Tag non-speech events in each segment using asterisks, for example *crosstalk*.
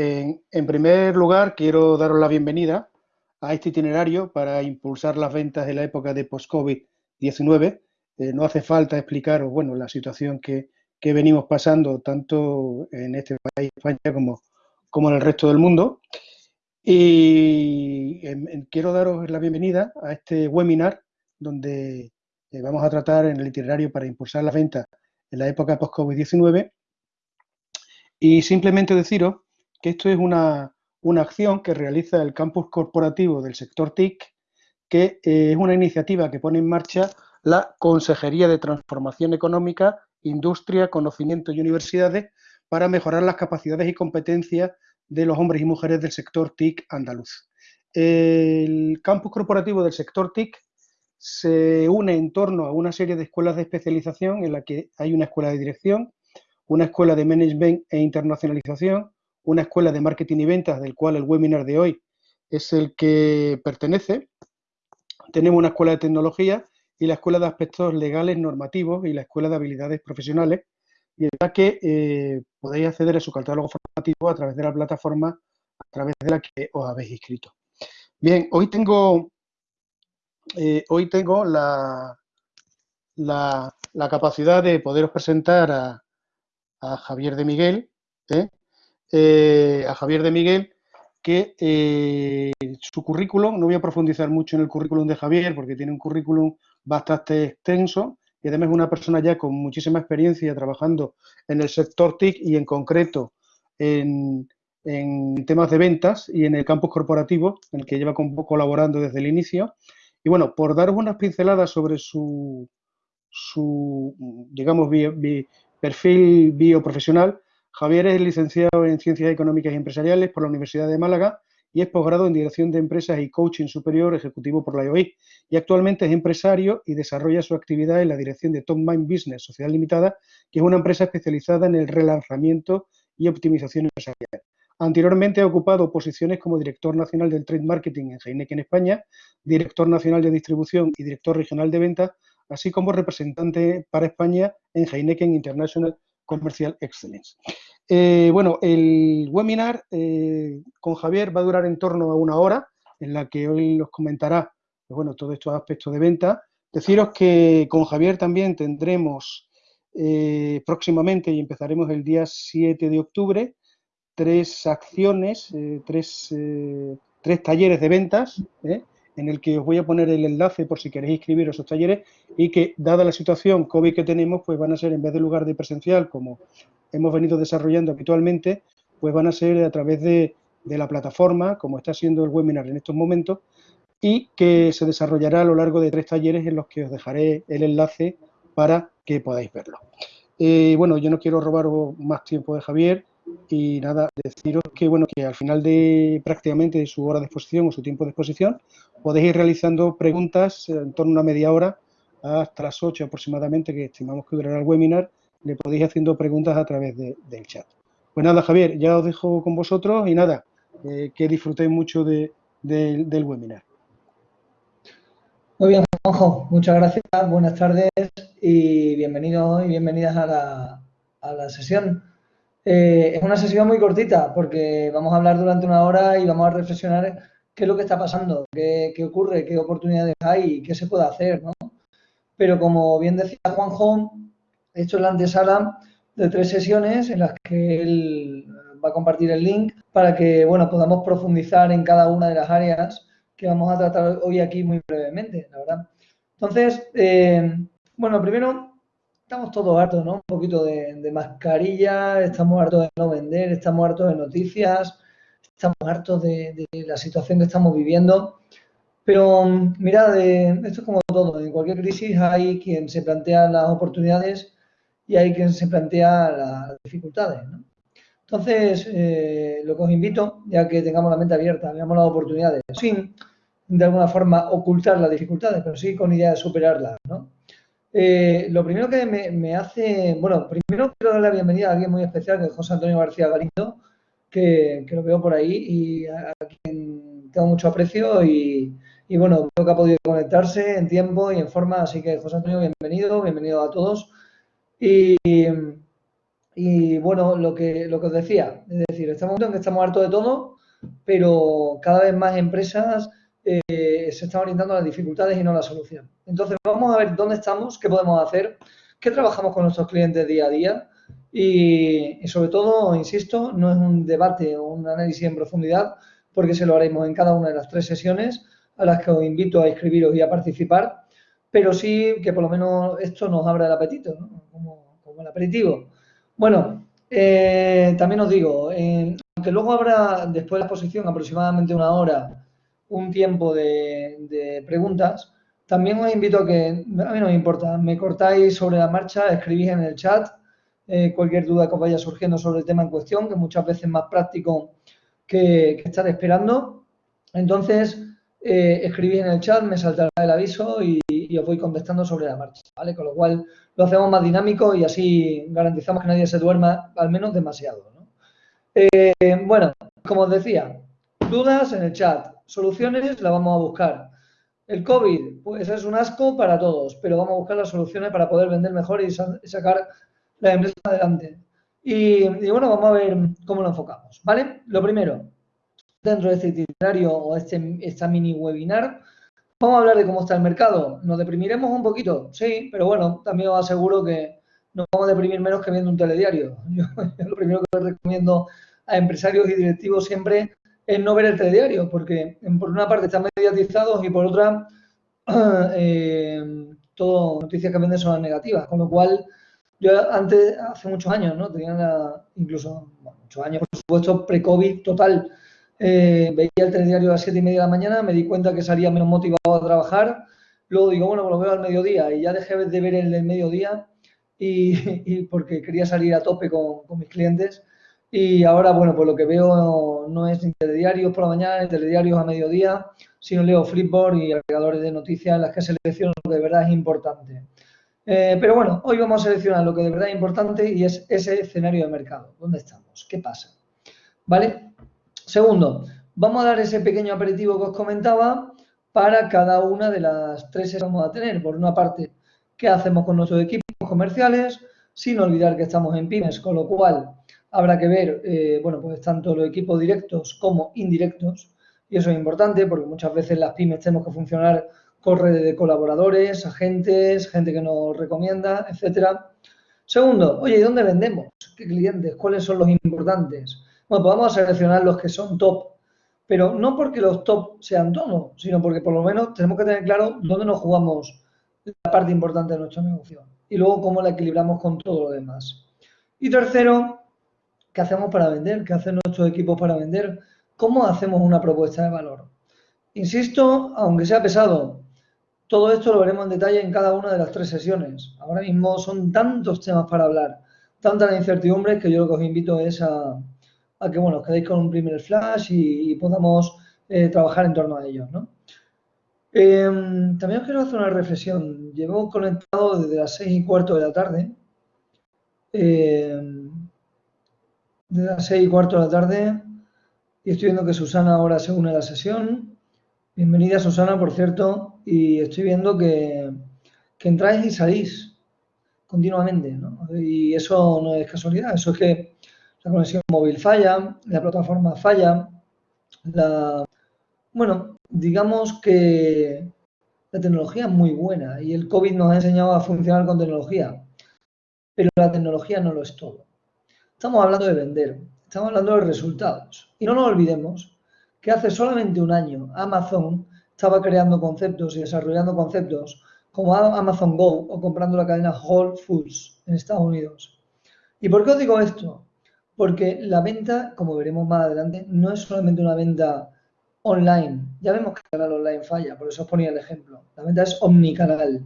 En, primer lugar, quiero daros la bienvenida a este itinerario para impulsar las ventas en la época de post-COVID-19. Eh, no hace falta explicaros, bueno, la situación que, venimos pasando tanto en este país, España, como, como en el resto del mundo. Y quiero daros la bienvenida a este webinar donde eh, vamos a tratar en el itinerario para impulsar las ventas en la época post-COVID-19. Y simplemente deciros que esto es una, acción que realiza el campus corporativo del sector TIC, que eh, es una iniciativa que pone en marcha la Consejería de Transformación Económica, Industria, Conocimiento y Universidades para mejorar las capacidades y competencias de los hombres y mujeres del sector TIC andaluz. El campus corporativo del sector TIC se une en torno a una serie de escuelas de especialización en la que hay una escuela de dirección, una escuela de management e internacionalización, una escuela de marketing y ventas, del cual el webinar de hoy es el que pertenece. Tenemos una escuela de tecnología y la escuela de aspectos legales normativos y la escuela de habilidades profesionales, y la que eh, podéis acceder a su catálogo formativo a través de la plataforma a través de la que os habéis inscrito. Bien, hoy tengo, eh, hoy tengo la, la, capacidad de poderos presentar a, a Javier de Miguel, ¿eh? Eh, a Javier de Miguel, que eh, su currículum, no voy a profundizar mucho en el currículum de Javier porque tiene un currículum bastante extenso y además es una persona ya con muchísima experiencia trabajando en el sector TIC y en concreto en, temas de ventas y en el campus corporativo, en el que lleva colaborando desde el inicio. Y bueno, por daros unas pinceladas sobre su, su digamos, perfil bioprofesional, Javier es licenciado en Ciencias Económicas y Empresariales por la Universidad de Málaga y es posgrado en Dirección de Empresas y Coaching Superior Ejecutivo por la IOI. Y actualmente es empresario y desarrolla su actividad en la dirección de Top Mind Business Sociedad Limitada, que es una empresa especializada en el relanzamiento y optimización empresarial. Anteriormente ha ocupado posiciones como director nacional del trade marketing en Heineken España, director nacional de distribución y director regional de ventas, así como representante para España en Heineken International Commercial Excellence. Eh, bueno, el webinar eh, con Javier va a durar en torno a una hora, en la que hoy nos comentará pues bueno, todos estos aspectos de venta. Deciros que con Javier también tendremos eh, próximamente, y empezaremos el día 7 de octubre, tres acciones, tres, tres, talleres de ventas, en el que os voy a poner el enlace por si queréis inscribiros a esos talleres y que, dada la situación COVID que tenemos, pues van a ser en vez de lugar de presencial, como hemos venido desarrollando habitualmente, pues van a ser a través de, la plataforma, como está siendo el webinar en estos momentos, y que se desarrollará a lo largo de tres talleres en los que os dejaré el enlace para que podáis verlo. Eh, bueno, yo no quiero robaros más tiempo de Javier, y nada, deciros que bueno que al final de prácticamente su hora de exposición o su tiempo de exposición podéis ir realizando preguntas en torno a una media hora hasta las 8 aproximadamente que estimamos que durará el webinar, le podéis haciendo preguntas a través del chat. Pues nada, Javier, ya os dejo con vosotros y nada, eh, que disfrutéis mucho del webinar. Muy bien, Juanjo, muchas gracias, buenas tardes y bienvenidos y bienvenidas a la, a la sesión. Eh, es una sesión muy cortita porque vamos a hablar durante una hora y vamos a reflexionar qué es lo que está pasando, qué, ocurre, qué oportunidades hay y qué se puede hacer, ¿no? Pero como bien decía Juanjo, he hecho la antesala de tres sesiones en las que él va a compartir el link para que, bueno, podamos profundizar en cada una de las áreas que vamos a tratar hoy aquí muy brevemente, la verdad. Entonces, eh, bueno, primero estamos todos hartos, ¿no? Un poquito de, mascarilla, estamos hartos de no vender, estamos hartos de noticias, estamos hartos de, la situación que estamos viviendo. Pero mira, esto es como todo, en cualquier crisis hay quien se plantea las oportunidades y hay quien se plantea las dificultades, ¿no? Entonces, eh, lo que os invito, ya que tengamos la mente abierta, veamos las oportunidades, sin de alguna forma ocultar las dificultades, pero sí con idea de superarlas. Eh, lo primero que me, hace, bueno, primero quiero dar la bienvenida a alguien muy especial, que es José Antonio García Galindo, que, lo veo por ahí y a, quien tengo mucho aprecio y, bueno, creo que ha podido conectarse en tiempo y en forma, así que José Antonio, bienvenido, bienvenido a todos. Y, Y bueno, lo que, lo que os decía, es decir, estamos en que estamos hartos de todo, pero cada vez más empresas eh, se están orientando a las dificultades y no a la solución. Entonces, vamos a ver dónde estamos, qué podemos hacer, qué trabajamos con nuestros clientes día a día y, sobre todo, insisto, no es un debate o un análisis en profundidad, porque se lo haremos en cada una de las tres sesiones a las que os invito a inscribiros y a participar, pero sí que por lo menos esto nos abra el apetito, como, el aperitivo. Bueno, eh, también os digo, aunque luego habrá después de la exposición aproximadamente una hora un tiempo de, preguntas, también os invito a que, a mí no me importa, me cortáis sobre la marcha, escribís en el chat eh, cualquier duda que os vaya surgiendo sobre el tema en cuestión, que muchas veces es más práctico que, estar esperando. Entonces, eh, escribís en el chat, me saltará el aviso y, os voy contestando sobre la marcha, ¿vale? Con lo cual lo hacemos más dinámico y así garantizamos que nadie se duerma, al menos demasiado, eh, bueno, como os decía, dudas en el chat, soluciones las vamos a buscar. El COVID, pues es un asco para todos, pero vamos a buscar las soluciones para poder vender mejor y sacar la empresa adelante. Y, bueno, vamos a ver cómo lo enfocamos, ¿vale? Lo primero, dentro de este itinerario o este, esta mini webinar, vamos a hablar de cómo está el mercado. ¿Nos deprimiremos un poquito? Sí, pero bueno, también os aseguro que nos vamos a deprimir menos que viendo un telediario. *laughs* Yo, lo primero que recomiendo a empresarios y directivos siempre es no ver el telediario, porque por una parte están mediatizados y por otra, *clears throat* eh, todo noticias que venden son las negativas, con lo cual yo antes, hace muchos años, ¿no? Tenía incluso, muchos años, por supuesto, pre-COVID total. Eh, veía el telediario a las 7 y media de la mañana, me di cuenta que salía menos motivado a trabajar. Luego digo, bueno, pues lo veo al mediodía y ya dejé de ver el del mediodía y, *laughs* porque quería salir a tope con, con, mis clientes. Y ahora, bueno, pues lo que veo no es ni telediarios por la mañana, ni telediarios a mediodía, sino leo Flipboard y agregadores de noticias en las que selecciono lo que de verdad es importante. Eh, pero bueno, hoy vamos a seleccionar lo que de verdad es importante y es ese escenario de mercado. ¿Dónde estamos? ¿Qué pasa? ¿Vale? Segundo, vamos a dar ese pequeño aperitivo que os comentaba para cada una de las tres que vamos a tener. Por una parte, ¿qué hacemos con nuestros equipos comerciales? Sin olvidar que estamos en pymes, con lo cual habrá que ver, eh, bueno, pues tanto los equipos directos como indirectos. Y eso es importante porque muchas veces las pymes tenemos que funcionar corre de colaboradores, agentes, gente que nos recomienda, etcétera. Segundo, oye, ¿y dónde vendemos? ¿Qué clientes? ¿Cuáles son los importantes? Bueno, pues vamos a seleccionar los que son top, pero no porque los top sean todos, sino porque por lo menos tenemos que tener claro dónde nos jugamos la parte importante de nuestro negocio y luego cómo la equilibramos con todo lo demás. Y tercero, ¿qué hacemos para vender? ¿Qué hacen nuestros equipos para vender? ¿Cómo hacemos una propuesta de valor? Insisto, aunque sea pesado, todo esto lo veremos en detalle en cada una de las tres sesiones. Ahora mismo son tantos temas para hablar, tantas incertidumbres que yo lo que os invito es a, que bueno, os quedéis con un primer flash y, podamos eh, trabajar en torno a ellos. Em, también os quiero hacer una reflexión. Llevo conectado desde las seis y cuarto de la tarde. Eh, desde las seis y cuarto de la tarde. Y estoy viendo que Susana ahora se une a la sesión. Bienvenida Susana, por cierto, y estoy viendo que, entráis y salís continuamente, ¿no? Y eso no es casualidad, eso es que la conexión móvil falla, la plataforma falla, la... Bueno, digamos que la tecnología es muy buena y el COVID nos ha enseñado a funcionar con tecnología, pero la tecnología no lo es todo. Estamos hablando de vender, estamos hablando de resultados. Y no nos olvidemos que hace solamente un año Amazon estaba creando conceptos y desarrollando conceptos como Amazon Go o comprando la cadena Whole Foods en Estados Unidos. ¿Y por qué os digo esto? Porque la venta, como veremos más adelante, no es solamente una venta online. Ya vemos que el canal online falla, por eso os ponía el ejemplo. La venta es omnicanal.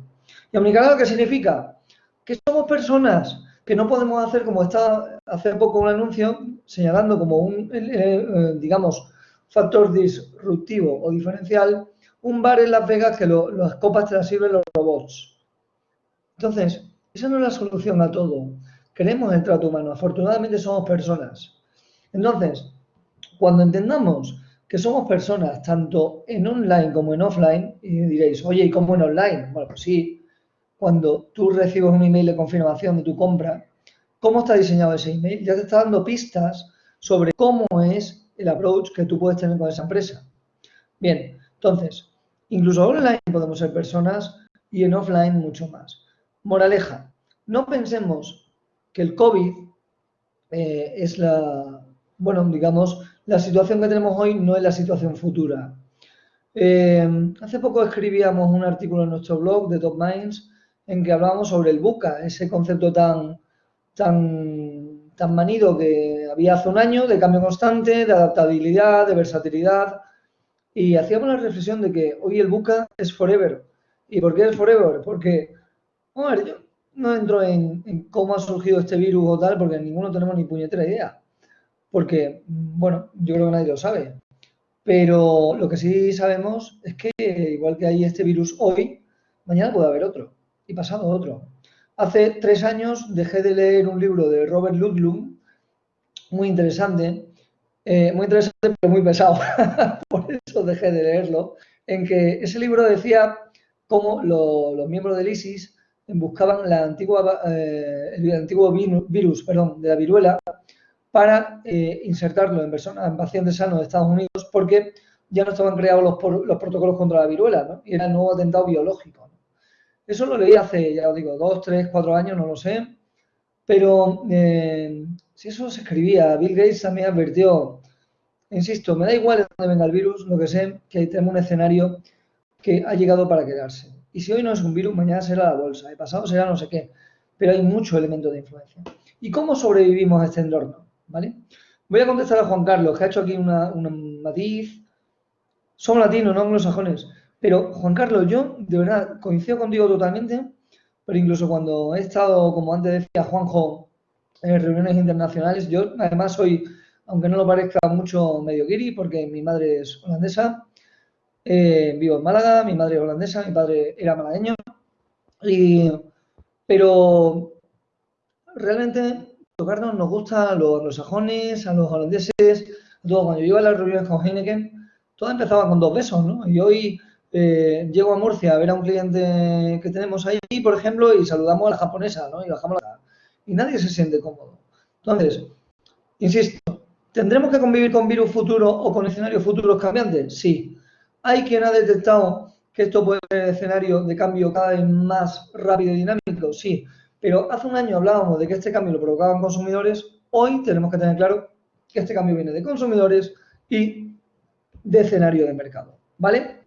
¿Y omnicanal qué significa? Que somos personas que no podemos hacer como está hace poco un anuncio señalando como un, eh, digamos, factor disruptivo o diferencial, un bar en Las Vegas que las copas te las sirven los robots. Entonces, esa no es la solución a todo. Queremos el trato humano. Afortunadamente somos personas. Entonces, cuando entendamos que somos personas tanto en online como en offline, y diréis, oye, ¿y cómo en online? Bueno, pues sí, cuando tú recibes un email de confirmación de tu compra cómo está diseñado ese email, ya te está dando pistas sobre cómo es el approach que tú puedes tener con esa empresa. Bien, entonces, incluso online podemos ser personas y en offline mucho más. Moraleja, no pensemos que el COVID eh, es la, bueno, digamos, la situación que tenemos hoy no es la situación futura. Eh, hace poco escribíamos un artículo en nuestro blog de Top Minds en que hablábamos sobre el buca, ese concepto tan, tan, tan manido que había hace un año, de cambio constante, de adaptabilidad, de versatilidad, y hacíamos la reflexión de que hoy el buca es forever. ¿Y por qué es forever? Porque, ver, yo no entro en, en, cómo ha surgido este virus o tal, porque ninguno tenemos ni puñetera idea. Porque, bueno, yo creo que nadie lo sabe. Pero lo que sí sabemos es que, igual que hay este virus hoy, mañana puede haber otro y pasado otro. Hace tres años dejé de leer un libro de Robert Ludlum, muy interesante, eh, muy interesante pero muy pesado, *laughs* por eso dejé de leerlo, en que ese libro decía cómo los miembros del ISIS buscaban la antigua, eh, el antiguo virus perdón, de la viruela para eh, insertarlo en personas, en pacientes sanos de Estados Unidos, porque ya no estaban creados los, los protocolos contra la viruela, ¿no? Y era el nuevo atentado biológico. Eso lo leí hace, ya os digo, dos, tres, cuatro años, no lo sé. Pero eh, si eso se escribía, Bill Gates también advirtió, insisto, me da igual de dónde venga el virus, lo que sé, que tenemos un escenario que ha llegado para quedarse. Y si hoy no es un virus, mañana será la bolsa, el pasado será no sé qué. Pero hay muchos elementos de influencia. ¿Y cómo sobrevivimos a este entorno? ¿vale? Voy a contestar a Juan Carlos, que ha hecho aquí una, matiz. Somos latinos, no anglosajones. Pero, Juan Carlos, yo de verdad coincido contigo totalmente, pero incluso cuando he estado, como antes decía Juanjo, en reuniones internacionales, yo además soy, aunque no lo parezca mucho, medio guiri, porque mi madre es holandesa, eh, vivo en Málaga, mi madre es holandesa, mi padre era malagueño, y, pero realmente tocarnos nos gusta a los anglosajones, a los holandeses, a todos. Cuando yo iba a las reuniones con Heineken, todo empezaba con dos besos, ¿no? Y hoy eh, llego a Murcia a ver a un cliente que tenemos ahí, por ejemplo, y saludamos a la japonesa, ¿no? Y bajamos la... Y nadie se siente cómodo. Entonces, insisto, ¿tendremos que convivir con virus futuros o con escenarios futuros cambiantes? Sí. Hay quien ha detectado que esto puede ser escenario de cambio cada vez más rápido y dinámico, sí. Pero hace un año hablábamos de que este cambio lo provocaban consumidores, hoy tenemos que tener claro que este cambio viene de consumidores y de escenario de mercado, ¿vale?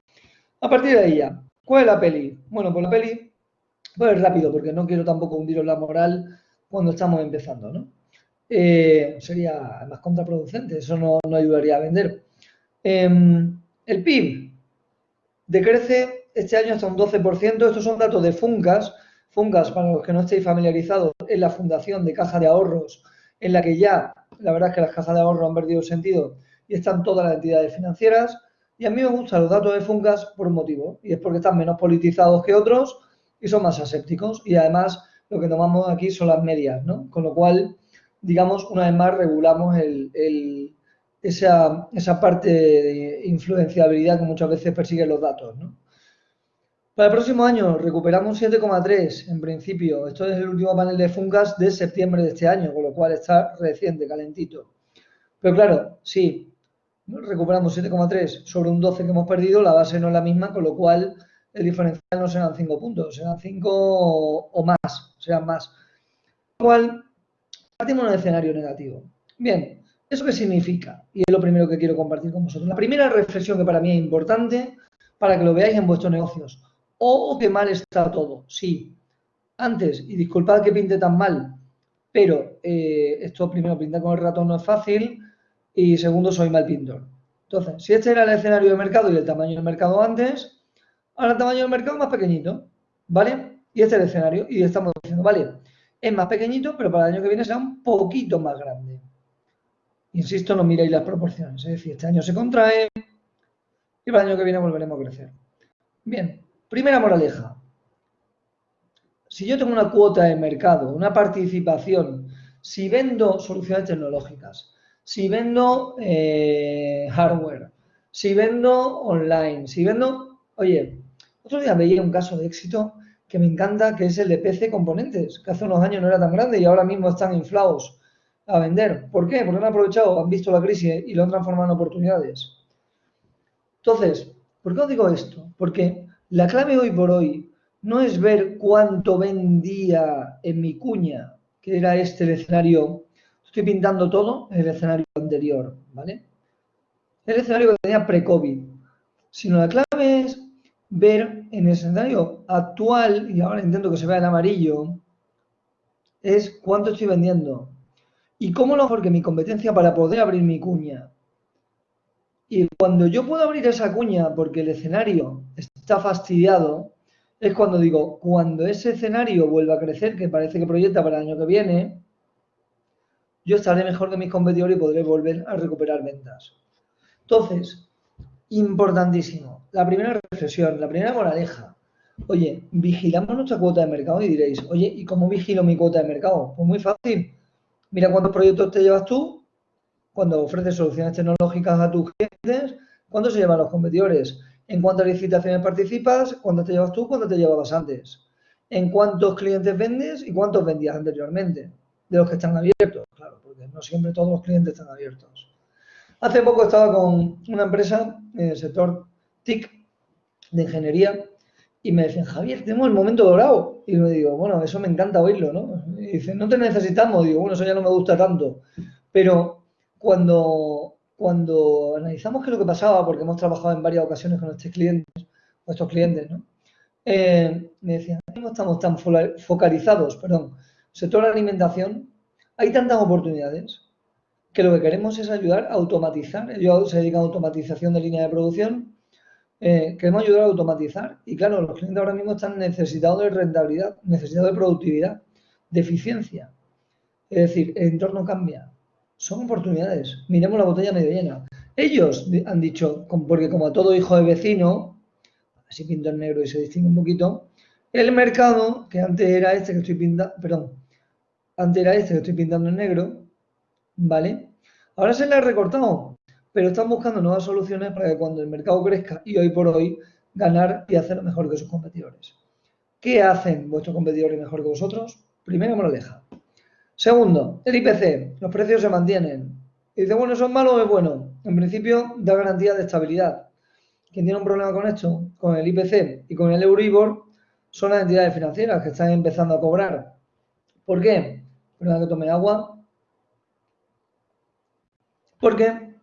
A partir de ahí ya, ¿cuál es la peli? Bueno, pues la peli, pues rápido, porque no quiero tampoco hundiros la moral cuando estamos empezando, ¿no? Eh, sería más contraproducente, eso no, ayudaría a vender. Em, el PIB decrece este año hasta un 12%, estos son datos de Funcas, Fungas, para los que no estéis familiarizados, es la fundación de caja de ahorros en la que ya, la verdad es que las cajas de ahorro han perdido sentido y están todas las entidades financieras. Y a mí me gustan los datos de Fungas por un motivo, y es porque están menos politizados que otros y son más asépticos. Y además lo que tomamos aquí son las medias, ¿no? Con lo cual, digamos, una vez más regulamos esa, esa parte de influenciabilidad que muchas veces persiguen los datos, ¿no? Para el próximo año recuperamos 7,3 en principio. Esto es el último panel de Funcas de septiembre de este año, con lo cual está reciente, calentito. Pero claro, sí, recuperamos 7,3 sobre un 12 que hemos perdido, la base no es la misma, con lo cual el diferencial no serán 5 puntos, serán 5 o más, serán más. Lo cual, partimos en un escenario negativo. Bien, ¿eso qué significa? Y es lo primero que quiero compartir con vosotros. La primera reflexión que para mí es importante para que lo veáis en vuestros negocios o que mal está todo. Sí, antes, y disculpad que pinte tan mal, pero eh, esto primero, pintar con el ratón no es fácil y segundo, soy mal pintor. Entonces, si este era el escenario de mercado y el tamaño del mercado antes, ahora el tamaño del mercado más pequeñito, ¿vale? Y este es el escenario y estamos diciendo, vale, es más pequeñito, pero para el año que viene será un poquito más grande. Insisto, no miréis las proporciones, es decir, este año se contrae y para el año que viene volveremos a crecer. Bien, Primera moraleja. Si yo tengo una cuota de mercado, una participación, si vendo soluciones tecnológicas, si vendo eh, hardware, si vendo online, si vendo... Oye, otro día veía un caso de éxito que me encanta, que es el de PC Componentes, que hace unos años no era tan grande y ahora mismo están inflados a vender. ¿Por qué? Porque han aprovechado, han visto la crisis y lo han transformado en oportunidades. Entonces, ¿por qué os digo esto? Porque la clave hoy por hoy no es ver cuánto vendía en mi cuña, que era este el escenario, estoy pintando todo en el escenario anterior, ¿vale? El escenario que tenía pre-COVID, sino la clave es ver en el escenario actual, y ahora intento que se vea en amarillo, es cuánto estoy vendiendo. Y cómo lo mejor que mi competencia para poder abrir mi cuña. Y cuando yo puedo abrir esa cuña porque el escenario está fastidiado, es cuando digo, cuando ese escenario vuelva a crecer, que parece que proyecta para el año que viene, yo estaré mejor que mis competidores y podré volver a recuperar ventas. Entonces, importantísimo. La primera reflexión, la primera moraleja. Oye, vigilamos nuestra cuota de mercado y diréis, oye, ¿y cómo vigilo mi cuota de mercado? Pues muy fácil. Mira cuántos proyectos te llevas tú, cuando ofreces soluciones tecnológicas a tus clientes, cuánto se llevan los competidores, en cuántas licitaciones participas, cuánto te llevas tú, cuánto te llevabas antes, en cuántos clientes vendes y cuántos vendías anteriormente, de los que están abiertos, claro, porque no siempre todos los clientes están abiertos. Hace poco estaba con una empresa en el sector TIC de ingeniería y me decían, Javier, tenemos el momento dorado. Y me digo, bueno, eso me encanta oírlo, ¿no? Y dicen, no te necesitamos. Digo, bueno, eso ya no me gusta tanto. Pero cuando, cuando analizamos qué es lo que pasaba, porque hemos trabajado en varias ocasiones con estos clientes, nuestros clientes, ¿no? Eh, me decían, no estamos tan focalizados, perdón, sector de alimentación, hay tantas oportunidades que lo que queremos es ayudar a automatizar. Ellos se dedican a automatización de línea de producción. Eh, queremos ayudar a automatizar. Y claro, los clientes ahora mismo están necesitados de rentabilidad, necesitados de productividad, de eficiencia. Es decir, el entorno cambia. Son oportunidades. Miremos la botella medio llena. Ellos han dicho, porque como a todo hijo de vecino, así pinto en negro y se distingue un poquito, el mercado, que antes era este que estoy pintando, perdón, antes era este que estoy pintando en negro, ¿vale? Ahora se le ha recortado, pero están buscando nuevas soluciones para que cuando el mercado crezca y hoy por hoy ganar y hacer mejor que sus competidores. ¿Qué hacen vuestros competidores mejor que vosotros? Primero, me lo deja. Segundo, el IPC, los precios se mantienen. Y dice, bueno, ¿eso es malo o es bueno? En principio, da garantía de estabilidad. Quien tiene un problema con esto, con el IPC y con el Euribor, son las entidades financieras que están empezando a cobrar. ¿Por qué? Perdón que tome agua. Porque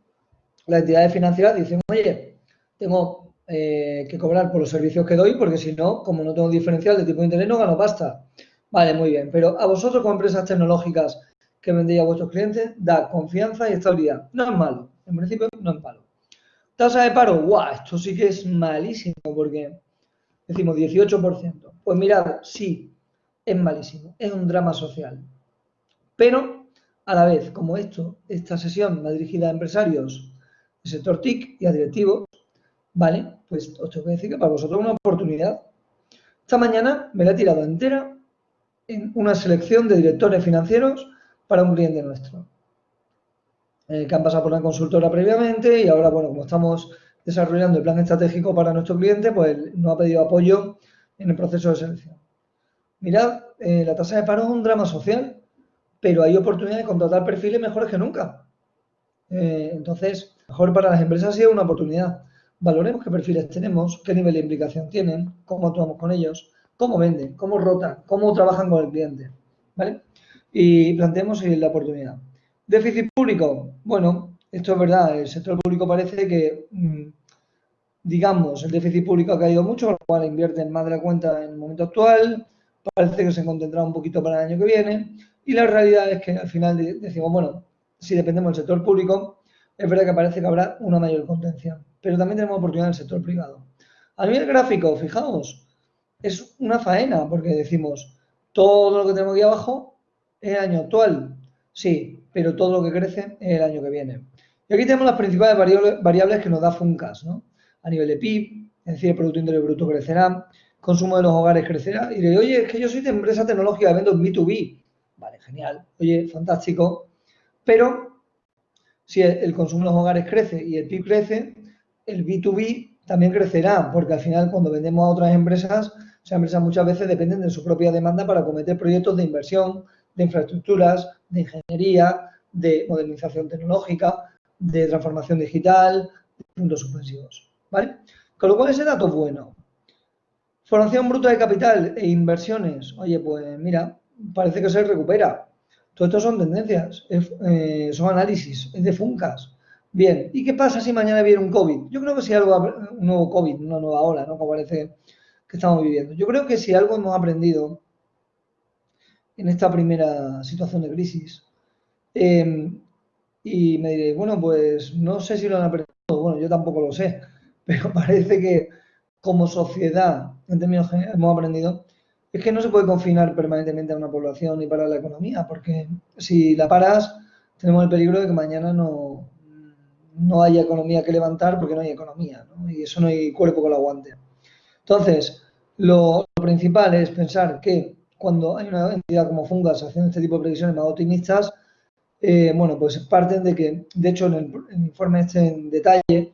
las entidades financieras dicen, oye, tengo eh, que cobrar por los servicios que doy, porque si no, como no tengo diferencial de tipo de interés, no gano pasta. Vale, muy bien. Pero a vosotros como empresas tecnológicas que vendéis a vuestros clientes, da confianza y estabilidad. No es malo. En principio, no es malo. Tasa de paro, guau, esto sí que es malísimo porque decimos 18%. Pues mirad, sí, es malísimo. Es un drama social. Pero a la vez, como esto, esta sesión va dirigida a empresarios del sector TIC y a directivos, ¿vale? Pues os tengo que decir que para vosotros es una oportunidad. Esta mañana me la he tirado entera en una selección de directores financieros para un cliente nuestro. Que han pasado por una consultora previamente y ahora, bueno, como estamos desarrollando el plan estratégico para nuestro cliente, pues nos ha pedido apoyo en el proceso de selección. Mirad, eh, la tasa de paro es un drama social pero hay oportunidad de contratar perfiles mejores que nunca. Eh, entonces, mejor para las empresas ha sido una oportunidad. Valoremos qué perfiles tenemos, qué nivel de implicación tienen, cómo actuamos con ellos, cómo venden, cómo rotan, cómo trabajan con el cliente. ¿Vale? Y planteemos la oportunidad. Déficit público. Bueno, esto es verdad. El sector público parece que, mm, digamos, el déficit público ha caído mucho, con lo cual invierten más de la cuenta en el momento actual. Parece que se contendrá un poquito para el año que viene y la realidad es que al final decimos, bueno, si dependemos del sector público, es verdad que parece que habrá una mayor contención, pero también tenemos oportunidad en el sector privado. A nivel gráfico, fijaos, es una faena porque decimos, todo lo que tenemos aquí abajo es el año actual, sí, pero todo lo que crece es el año que viene. Y aquí tenemos las principales variables que nos da FUNCAS, ¿no? A nivel de PIB, es decir, el Producto Interior Bruto crecerá, consumo de los hogares crecerá, y de, oye, es que yo soy de empresa tecnológica, vendo B2B, Vale, genial. Oye, fantástico. Pero si el consumo en los hogares crece y el PIB crece, el B2B también crecerá, porque al final cuando vendemos a otras empresas sea, empresas muchas veces dependen de su propia demanda para cometer proyectos de inversión, de infraestructuras, de ingeniería, de modernización tecnológica, de transformación digital, de puntos suspensivos. ¿Vale? Con lo cual ese dato es bueno. Formación bruta de capital e inversiones. Oye, pues mira, parece que se recupera. Todo esto son tendencias, eh, son análisis, es de funcas. Bien, ¿y qué pasa si mañana viene un COVID? Yo creo que si algo, un nuevo COVID, una nueva ola, ¿no? Como parece que estamos viviendo. Yo creo que si algo hemos aprendido en esta primera situación de crisis, em, y me diré, bueno, pues no sé si lo han aprendido, bueno, yo tampoco lo sé, *laughs* pero parece que como sociedad, en términos generales, hemos aprendido es que no se puede confinar permanentemente a una población y parar la economía, porque si la paras, tenemos el peligro de que mañana no, no haya economía que levantar porque no hay economía, ¿no? y eso no hay cuerpo que lo aguante. Entonces, lo, principal es pensar que cuando hay una entidad como Fungas haciendo este tipo de previsiones más optimistas, eh, bueno, pues parten de que, de hecho, en el, informe este en detalle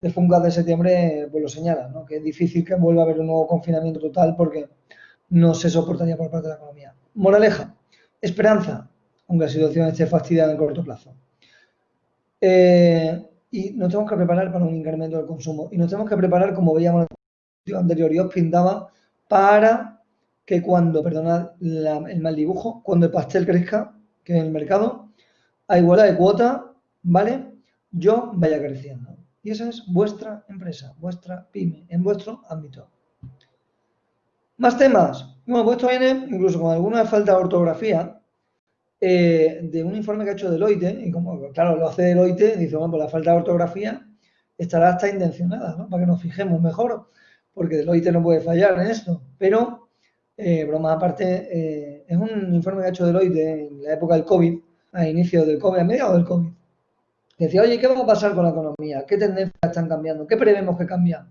de Fungas de septiembre, pues lo señala, ¿no? que es difícil que vuelva a haber un nuevo confinamiento total porque no se soportaría por parte de la economía. Moraleja, esperanza, aunque la situación esté fastidiada en corto plazo. Eh, y nos tenemos que preparar para un incremento del consumo. Y nos tenemos que preparar, como veíamos en la anterior, y os pintaba, para que cuando, perdonad el mal dibujo, cuando el pastel crezca, que en el mercado, a igualdad de cuota, ¿vale? Yo vaya creciendo. Y esa es vuestra empresa, vuestra pyme, en vuestro ámbito. Más temas. Bueno, pues esto viene incluso con alguna falta de ortografía eh, de un informe que ha hecho Deloitte, y como, claro, lo hace Deloitte, dice, bueno, pues la falta de ortografía estará hasta intencionada, ¿no? Para que nos fijemos mejor, porque Deloitte no puede fallar en esto. Pero, eh, broma aparte, eh, es un informe que ha hecho Deloitte en la época del COVID, a inicio del COVID, a mediados del COVID. Decía, oye, ¿qué va a pasar con la economía? ¿Qué tendencias están cambiando? ¿Qué prevemos que cambian?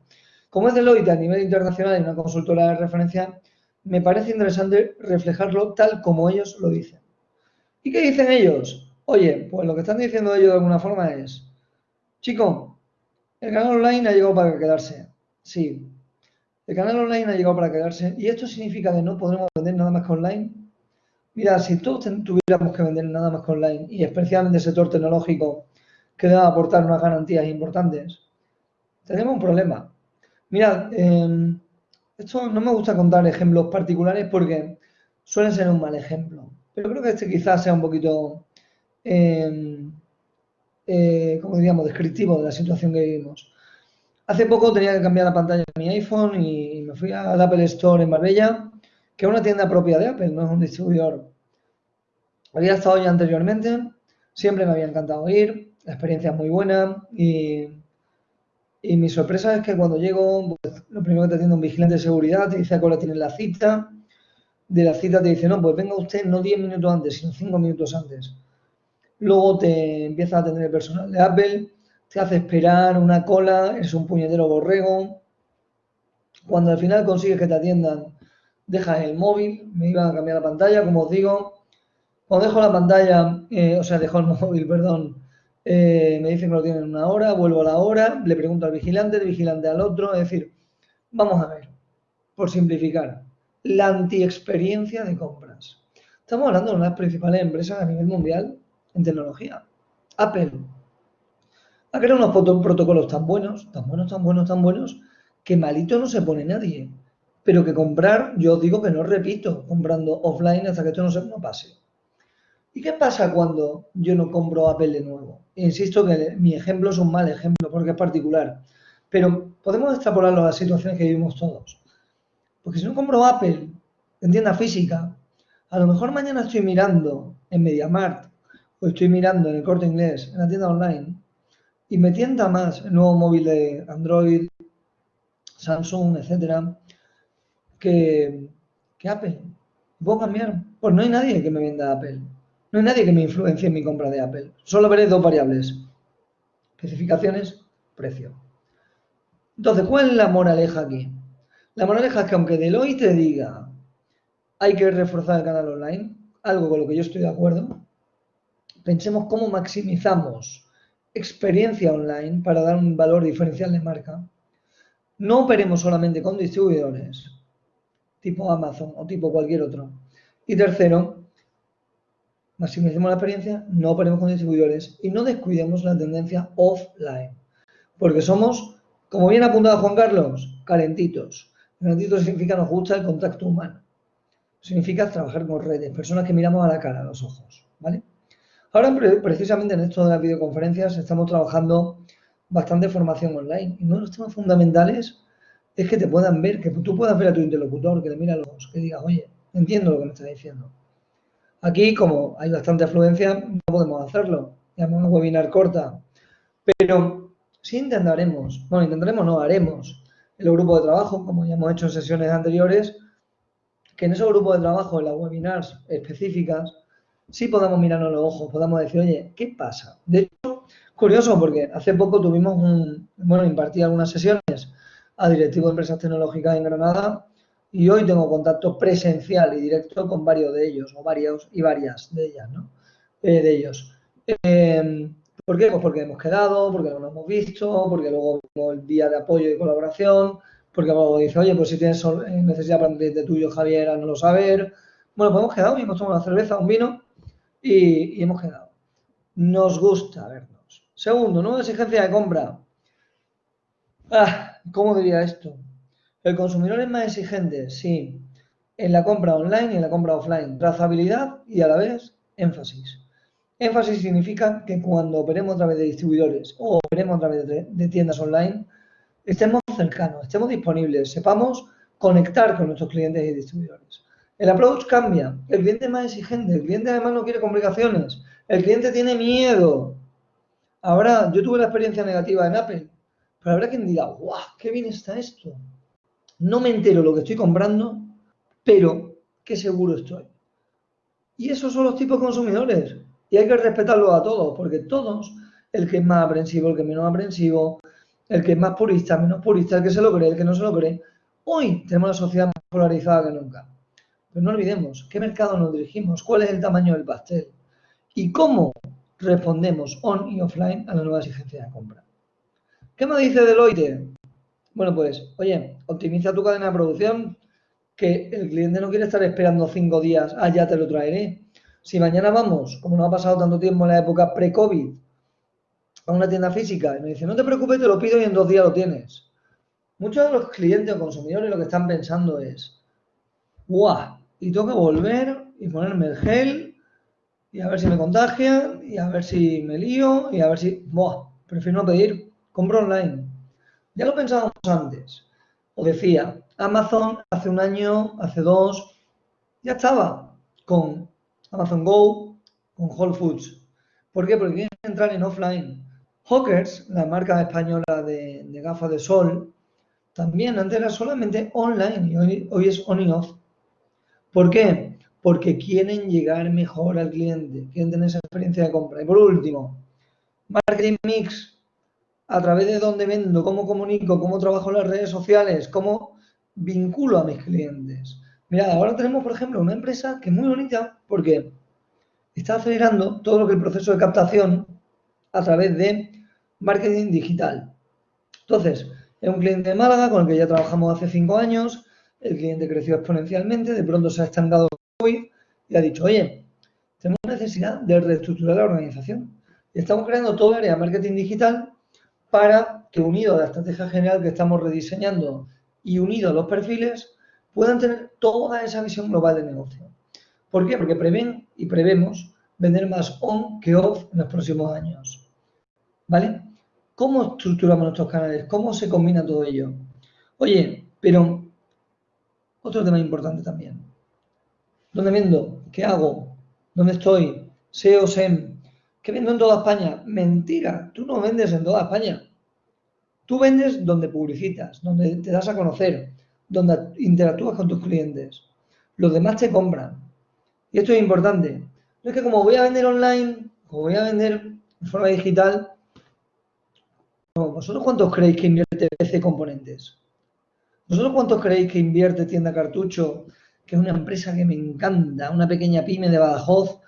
Como es Deloitte a nivel internacional y una consultora de referencia, me parece interesante reflejarlo tal como ellos lo dicen. ¿Y qué dicen ellos? Oye, pues lo que están diciendo ellos de alguna forma es, chico, el canal online ha llegado para quedarse. Sí, el canal online ha llegado para quedarse. ¿Y esto significa que no podremos vender nada más que online? Mira, si todos tuviéramos que vender nada más que online, y especialmente el sector tecnológico, que debe aportar unas garantías importantes, tenemos un problema. Mirad, em, esto no me gusta contar ejemplos particulares porque suelen ser un mal ejemplo. Pero creo que este quizás sea un poquito, em, eh, como diríamos, descriptivo de la situación que vivimos. Hace poco tenía que cambiar la pantalla de mi iPhone y me fui al Apple Store en Marbella, que es una tienda propia de Apple, no es un distribuidor. Había estado ya anteriormente, siempre me había encantado ir, la experiencia es muy buena y y mi sorpresa es que cuando llego, pues, lo primero que te atiende un vigilante de seguridad, te dice a qué hora la cita. De la cita te dice, no, pues venga usted no 10 minutos antes, sino 5 minutos antes. Luego te empieza a atender el personal de Apple, te hace esperar una cola, es un puñetero borrego. Cuando al final consigues que te atiendan, dejas el móvil, me iban a cambiar la pantalla, como os digo. Cuando dejo la pantalla, eh, o sea, dejo el *laughs* móvil, perdón, eh, me dicen que lo tienen en una hora, vuelvo a la hora, le pregunto al vigilante, el vigilante al otro, es decir, vamos a ver, por simplificar, la antiexperiencia de compras. Estamos hablando de una de las principales empresas a nivel mundial en tecnología, Apple. Ha creado unos protocolos tan buenos, tan buenos, tan buenos, tan buenos, que malito no se pone nadie. Pero que comprar, yo digo que no repito, comprando offline hasta que esto no, se, no pase. ¿Y qué pasa cuando yo no compro Apple de nuevo? Insisto que mi ejemplo es un mal ejemplo porque es particular, pero podemos extrapolarlo a las situaciones que vivimos todos. Porque si no compro Apple en tienda física, a lo mejor mañana estoy mirando en MediaMart o estoy mirando en el corte inglés, en la tienda online, y me tienta más el nuevo móvil de Android, Samsung, etcétera, que, que Apple. ¿Puedo cambiar? Pues no hay nadie que me venda Apple. No hay nadie que me influencie en mi compra de Apple. Solo veré dos variables. Especificaciones, precio. Entonces, ¿cuál es la moraleja aquí? La moraleja es que aunque Deloitte te diga hay que reforzar el canal online, algo con lo que yo estoy de acuerdo, pensemos cómo maximizamos experiencia online para dar un valor diferencial de marca. No operemos solamente con distribuidores, tipo Amazon o tipo cualquier otro. Y tercero, maximicemos la experiencia, no operemos con distribuidores y no descuidemos la tendencia offline. Porque somos, como bien apuntado Juan Carlos, calentitos. Calentitos significa nos gusta el contacto humano. Significa trabajar con redes, personas que miramos a la cara, a los ojos. ¿vale? Ahora, precisamente en esto de las videoconferencias, estamos trabajando bastante formación online. Y uno de los temas fundamentales es que te puedan ver, que tú puedas ver a tu interlocutor, que le mira a los ojos, que digas, oye, entiendo lo que me está diciendo. Aquí, como hay bastante afluencia, no podemos hacerlo. Llamamos una webinar corta. Pero sí intentaremos, bueno, intentaremos, no, haremos el grupo de trabajo, como ya hemos hecho en sesiones anteriores, que en esos grupos de trabajo, en las webinars específicas, sí podamos mirarnos los ojos, podamos decir, oye, ¿qué pasa? De hecho, curioso, porque hace poco tuvimos un, bueno, impartí algunas sesiones a directivos de empresas tecnológicas en Granada y hoy tengo contacto presencial y directo con varios de ellos, o varios y varias de ellas, ¿no? Eh, de ellos. Eh, ¿Por qué? Pues porque hemos quedado, porque no nos hemos visto, porque luego el día de apoyo y colaboración, porque luego dice, oye, pues si tienes eh, necesidad para cliente tuyo, Javier, no lo saber. Bueno, pues hemos quedado y hemos tomado una cerveza, un vino y, y hemos quedado. Nos gusta vernos. Segundo, nueva exigencia de compra. Ah, ¿Cómo diría esto? El consumidor es más exigente, sí, en la compra online y en la compra offline. Trazabilidad y a la vez énfasis. Énfasis significa que cuando operemos a través de distribuidores o operemos a través de, tiendas online, estemos cercanos, estemos disponibles, sepamos conectar con nuestros clientes y distribuidores. El approach cambia, el cliente es más exigente, el cliente además no quiere complicaciones, el cliente tiene miedo. Ahora, yo tuve la experiencia negativa en Apple, pero habrá quien diga, ¡guau! ¡Qué bien está esto! No me entero lo que estoy comprando, pero qué seguro estoy. Y esos son los tipos consumidores. Y hay que respetarlos a todos, porque todos, el que es más aprensivo, el que menos aprensivo, el que es más purista, menos purista, el que se lo cree, el que no se lo cree, hoy tenemos una sociedad más polarizada que nunca. Pero no olvidemos, ¿qué mercado nos dirigimos? ¿Cuál es el tamaño del pastel? ¿Y cómo respondemos on y offline a la nueva exigencia de compra? ¿Qué me dice Deloitte? Bueno, pues, oye, optimiza tu cadena de producción, que el cliente no quiere estar esperando cinco días, ah, ya te lo traeré. Si mañana vamos, como no ha pasado tanto tiempo en la época pre-COVID, a una tienda física y me dice, no te preocupes, te lo pido y en dos días lo tienes. Muchos de los clientes o consumidores lo que están pensando es, ¡guau! Y tengo que volver y ponerme el gel y a ver si me contagian y a ver si me lío y a ver si, ¡buah! Prefiero no pedir, compro online. Ya lo pensábamos antes. Os decía, Amazon hace un año, hace dos, ya estaba con Amazon Go, con Whole Foods. ¿Por qué? Porque quieren entrar en offline. Hawkers, la marca española de, gafas de sol, también antes era solamente online y hoy, hoy es on y off. ¿Por qué? Porque quieren llegar mejor al cliente, quieren tener esa experiencia de compra. Y por último, marketing mix, a través de dónde vendo, cómo comunico, cómo trabajo en las redes sociales, cómo vinculo a mis clientes. Mirad, ahora tenemos, por ejemplo, una empresa que es muy bonita porque está acelerando todo lo que el proceso de captación a través de marketing digital. Entonces, es un cliente de Málaga con el que ya trabajamos hace cinco años, el cliente creció exponencialmente, de pronto se ha estancado hoy y ha dicho, oye, tenemos necesidad de reestructurar la organización. Estamos creando todo el área de marketing digital para que unido a la estrategia general que estamos rediseñando y unido a los perfiles, puedan tener toda esa visión global de negocio. ¿Por qué? Porque prevén y prevemos vender más on que off en los próximos años. ¿Vale? ¿Cómo estructuramos nuestros canales? ¿Cómo se combina todo ello? Oye, pero otro tema importante también. ¿Dónde vendo? ¿Qué hago? ¿Dónde estoy? SEO, SEM, que vendo en toda España. Mentira, tú no vendes en toda España. Tú vendes donde publicitas, donde te das a conocer, donde interactúas con tus clientes. Los demás te compran. Y esto es importante. No es que como voy a vender online, como voy a vender de forma digital, ¿vosotros cuántos creéis que invierte PC Componentes? ¿Vosotros cuántos creéis que invierte Tienda Cartucho, que es una empresa que me encanta, una pequeña pyme de Badajoz,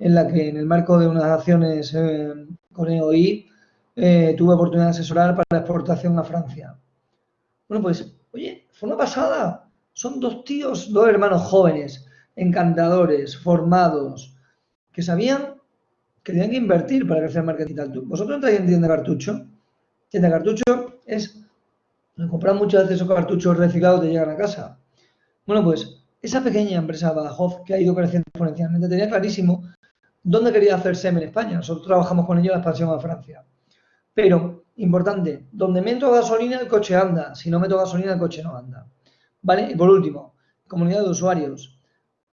en la que en el marco de unas acciones eh, con EOI eh, tuve oportunidad de asesorar para la exportación a Francia. Bueno, pues, oye, fue una pasada. Son dos tíos, dos hermanos jóvenes, encantadores, formados, que sabían que tenían que invertir para crecer el marketing digital. ¿Vosotros entráis en tienda cartucho? Tienda cartucho es comprar muchas veces esos cartuchos reciclados te llegan a casa. Bueno, pues esa pequeña empresa Badajoz que ha ido creciendo exponencialmente tenía clarísimo dónde quería hacer SEM en España. Nosotros trabajamos con ellos en la expansión a Francia. Pero, importante, donde meto gasolina el coche anda, si no meto gasolina el coche no anda. ¿Vale? Y por último, comunidad de usuarios.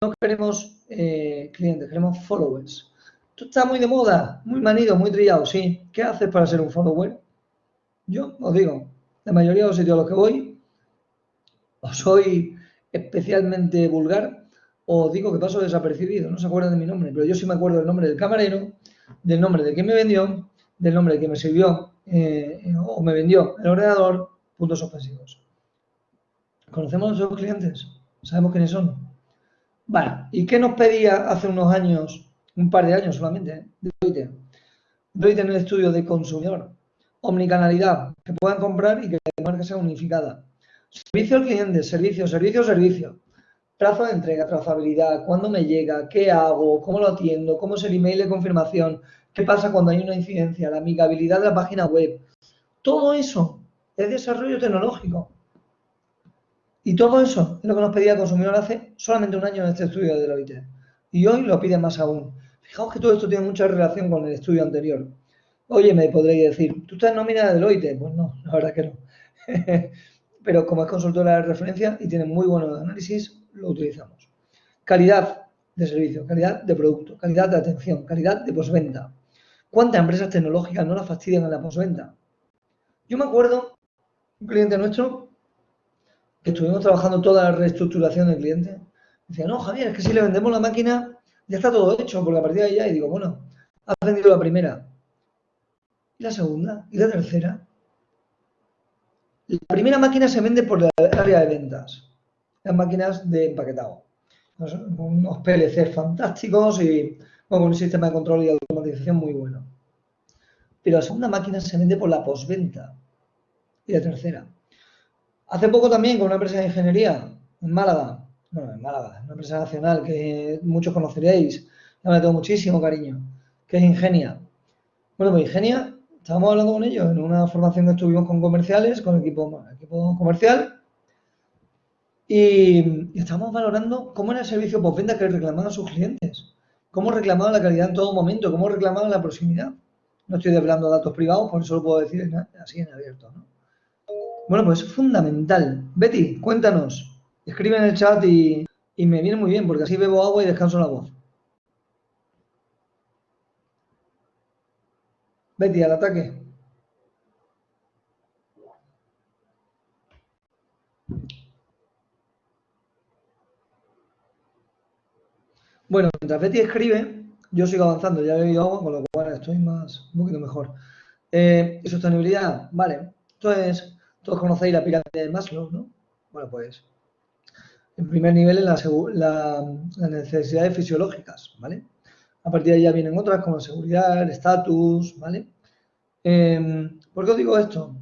No queremos eh, clientes, queremos followers. Tú estás muy de moda, muy manido, muy trillado, sí. ¿Qué haces para ser un follower? Yo os digo, la mayoría de los sitios a los que voy, o soy especialmente vulgar, o digo que paso desapercibido, no se acuerdan de mi nombre, pero yo sí me acuerdo del nombre del camarero, del nombre de quien me vendió, del nombre quien me sirvió eh, o me vendió el ordenador, puntos ofensivos. ¿Conocemos a nuestros clientes? ¿Sabemos quiénes son? Vale, ¿y qué nos pedía hace unos años, un par de años solamente, Deloitte? Deloitte en el estudio de consumidor. Omnicanalidad, que puedan comprar y que la marca sea unificada. Servicio al cliente, servicio, servicio, servicio. Plazo de entrega, trazabilidad, cuándo me llega, qué hago, cómo lo atiendo, cómo es el email de confirmación, qué pasa cuando hay una incidencia, la amigabilidad de la página web. Todo eso es desarrollo tecnológico. Y todo eso es lo que nos pedía el consumidor hace solamente un año en este estudio de Deloitte. Y hoy lo pide más aún. Fijaos que todo esto tiene mucha relación con el estudio anterior. Oye, me podréis decir, ¿tú estás nómina de Deloitte? Pues no, la verdad que no. *laughs* Pero como es consultora de referencia y tiene muy buenos análisis, lo utilizamos. Calidad de servicio, calidad de producto, calidad de atención, calidad de posventa. ¿Cuántas empresas tecnológicas no la fastidian en la posventa? Yo me acuerdo, un cliente nuestro, que estuvimos trabajando toda la reestructuración del cliente, decía, no, Javier, es que si le vendemos la máquina, ya está todo hecho, porque a partir de ya, y digo, bueno, has vendido la primera, ¿Y la segunda? ¿Y la tercera? La primera máquina se vende por el área de ventas. Las máquinas de empaquetado. Unos PLC fantásticos y con un sistema de control y automatización muy bueno. Pero la segunda máquina se vende por la postventa. Y la tercera. Hace poco también con una empresa de ingeniería en Málaga. Bueno, en Málaga, una empresa nacional que muchos conoceréis. Ya me tengo muchísimo cariño. Que es Ingenia. Bueno, pues Ingenia Estábamos hablando con ellos en una formación que estuvimos con comerciales, con equipo, equipo comercial, y, estábamos valorando cómo era el servicio postventa que reclamaban sus clientes, cómo reclamaban la calidad en todo momento, cómo reclamaban la proximidad. No estoy hablando de datos privados, por eso lo puedo decir así en abierto. Bueno, pues es fundamental. Betty, cuéntanos. Escribe en el chat y, y me viene muy bien, porque así bebo agua y descanso la voz. Betty, al ataque. Bueno, mientras Betty escribe, yo sigo avanzando, ya he bebido agua, con lo cual estoy más, un poquito mejor. Eh, sostenibilidad, vale. Entonces, todos conocéis la pirámide de Maslow, ¿no? Bueno, pues, en primer nivel, en la, las necesidades fisiológicas, ¿vale? A partir de ahí ya vienen otras como seguridad, el estatus, ¿vale? Em, ¿Por qué os digo esto?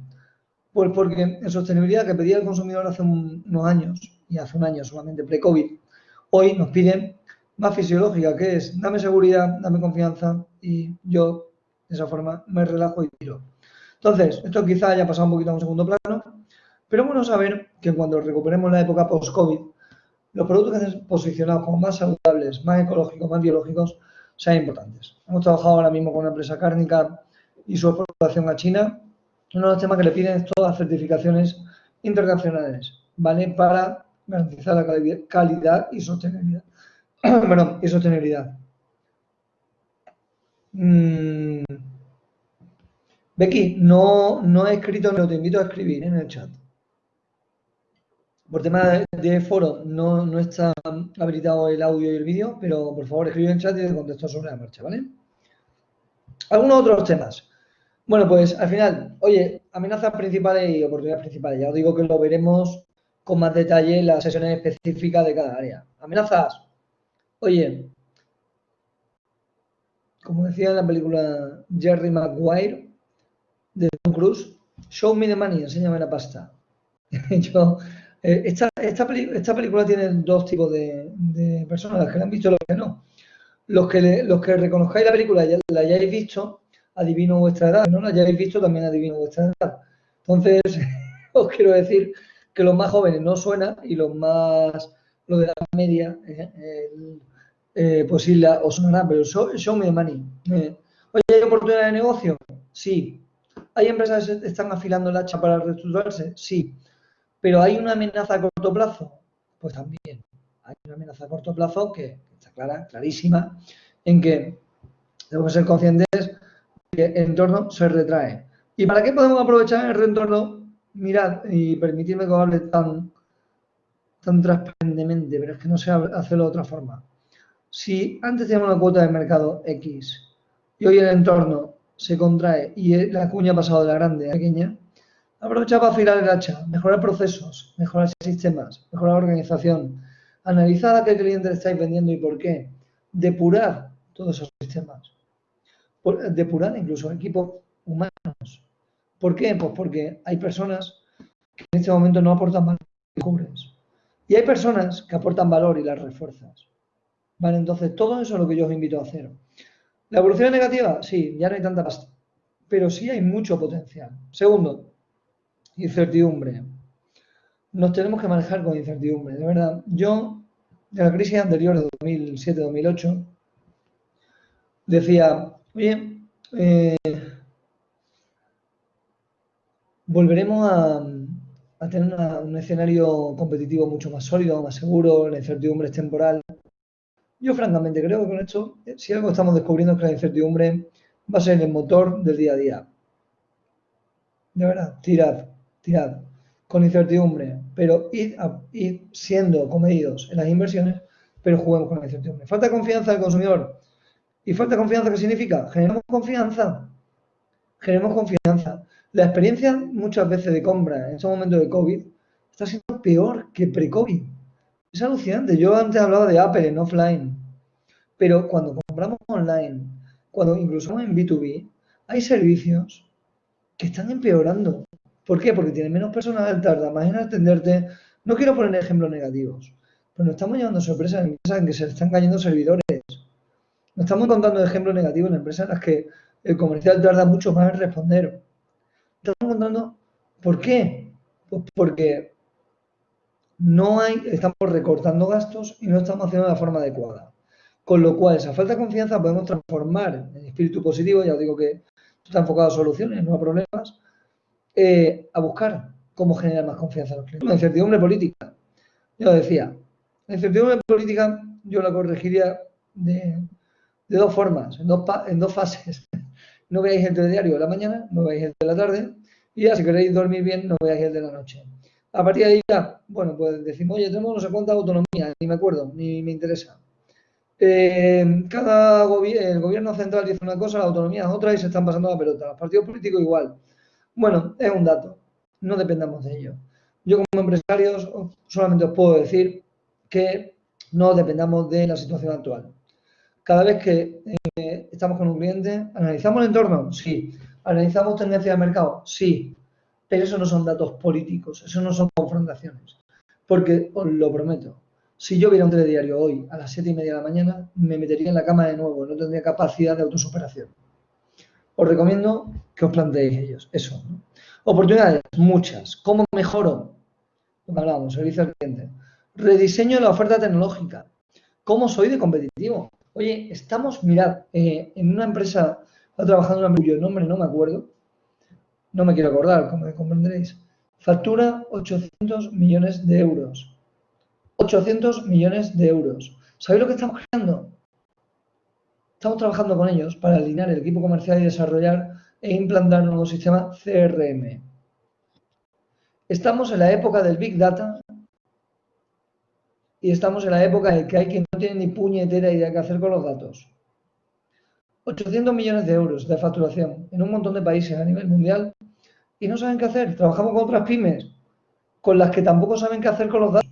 Pues porque en sostenibilidad que pedía el consumidor hace unos años, y hace un año solamente pre-COVID, hoy nos piden más fisiológica, que es dame seguridad, dame confianza y yo de esa forma me relajo y tiro. Entonces, esto quizá haya pasado un poquito a un segundo plano, pero bueno saber que cuando recuperemos la época post-COVID, los productos que estén posicionados como más saludables, más ecológicos, más biológicos, sean importantes. Hemos trabajado ahora mismo con una empresa cárnica y su exportación a China. Uno de los temas que le piden es todas las certificaciones internacionales, ¿vale? Para garantizar la calidad y sostenibilidad. Bueno, y sostenibilidad. Mm. Becky, no, no he escrito, pero te invito a escribir en el chat. Por tema de, foro no, no, está habilitado el audio y el vídeo, pero por favor escribe en el chat y te contesto sobre la marcha, ¿vale? Algunos otros temas. Bueno, pues al final, oye, amenazas principales y oportunidades principales. Ya os digo que lo veremos con más detalle en las sesiones específicas de cada área. Amenazas. Oye, como decía en la película Jerry Maguire de Tom Cruise, show me the money, enséñame la pasta. *laughs* Yo Eh, esta, esta, película tiene dos tipos de, personas, las que la han visto y los que no. Los que, los que reconozcáis la película y la hayáis visto, adivino vuestra edad. No la hayáis visto, también adivino vuestra edad. Entonces, *laughs* os quiero decir que los más jóvenes no suena y los más, los de la media, eh, eh, pues os sonará, pero show, me money. Oye, ¿hay oportunidad de negocio? Sí. ¿Hay empresas que están afilando el hacha para reestructurarse? Sí. ¿Pero hay una amenaza a corto plazo? Pues también. Hay una amenaza a corto plazo que está clara, clarísima, en que tenemos que ser conscientes que el entorno se retrae. ¿Y para qué podemos aprovechar el reentorno? Mirad, y permitidme que hable tan, tan transparentemente, pero es que no sé hacerlo de otra forma. Si antes teníamos una cuota de mercado X y hoy el entorno se contrae y la cuña ha pasado de la grande a la pequeña, aprovecha para afilar el hacha, mejorar procesos, mejorar sistemas, mejorar organización, analizar a qué cliente le estáis vendiendo y por qué, depurar todos esos sistemas, depurar incluso equipos humanos. ¿Por qué? Pues porque hay personas que en este momento no aportan valor y cubres. Y hay personas que aportan valor y las refuerzas. Vale, entonces todo eso es lo que yo os invito a hacer. ¿La evolución es negativa? Sí, ya no hay tanta pasta. Pero sí hay mucho potencial. Segundo, incertidumbre. Nos tenemos que manejar con incertidumbre, de verdad. Yo, de la crisis anterior de 2007-2008, decía, oye, eh, volveremos a, tener un escenario competitivo mucho más sólido, más seguro, la incertidumbre es temporal. Yo francamente creo que con esto, si algo estamos descubriendo es que la incertidumbre va a ser el motor del día a día. De verdad, tirad, tirad, con incertidumbre, pero id, siendo comedidos en las inversiones, pero juguemos con la incertidumbre. Falta confianza del consumidor. ¿Y falta confianza qué significa? Generemos confianza. Generemos confianza. La experiencia muchas veces de compra en estos momentos de COVID está siendo peor que pre-COVID. Es alucinante. Yo antes hablaba de Apple en offline, pero cuando compramos online, cuando incluso en B2B, hay servicios que están empeorando. ¿Por qué? Porque tienen menos personal, tarda más en atenderte. No quiero poner ejemplos negativos, pero nos estamos llevando sorpresas en empresas en que se están cayendo servidores. Nos estamos contando ejemplos negativos en empresas en las que el comercial tarda mucho más en responder. Estamos contando, ¿por qué? Pues porque no hay, estamos recortando gastos y no estamos haciendo de la forma adecuada. Con lo cual, esa falta de confianza podemos transformar en espíritu positivo, ya os digo que está enfocado a soluciones, no a problemas, eh, a buscar cómo generar más confianza en los clientes. La incertidumbre política. Yo decía, la incertidumbre política yo la corregiría de, dos formas, en dos, en dos fases. *laughs* No veáis el telediario de la mañana, no veáis el de la tarde, y ya si queréis dormir bien, no veáis el de la noche. A partir de ahí ya, bueno, pues decimos, oye, tenemos no sé cuánta autonomía, ni me acuerdo, ni me interesa. Eh, cada gobierno, el gobierno central dice una cosa, la autonomía es otra y se están pasando la pelota. Los partidos políticos igual. Bueno, es un dato, no dependamos de ello. Yo como empresario solamente os puedo decir que no dependamos de la situación actual. Cada vez que eh, estamos con un cliente, ¿analizamos el entorno? Sí. ¿Analizamos tendencia de mercado? Sí. Pero eso no son datos políticos, eso no son confrontaciones. Porque os lo prometo, si yo viera un telediario hoy a las 7 y media de la mañana, me metería en la cama de nuevo, no tendría capacidad de autosuperación. Os recomiendo que os planteéis ellos, eso. Oportunidades, muchas. ¿Cómo mejoro? Hablamos, servicio al cliente. Rediseño de la oferta tecnológica. ¿Cómo soy de competitivo? Oye, estamos, mirad, eh, en una empresa, está trabajando una cuyo nombre no me acuerdo, no me quiero acordar, como comprenderéis, factura 800 millones de euros. 800 millones de euros. ¿Sabéis lo que estamos creando? Estamos trabajando con ellos para alinear el equipo comercial y desarrollar e implantar un nuevo sistema CRM. Estamos en la época del Big Data y estamos en la época en que hay quien no tiene ni puñetera idea qué hacer con los datos. 800 millones de euros de facturación en un montón de países a nivel mundial y no saben qué hacer. Trabajamos con otras pymes con las que tampoco saben qué hacer con los datos.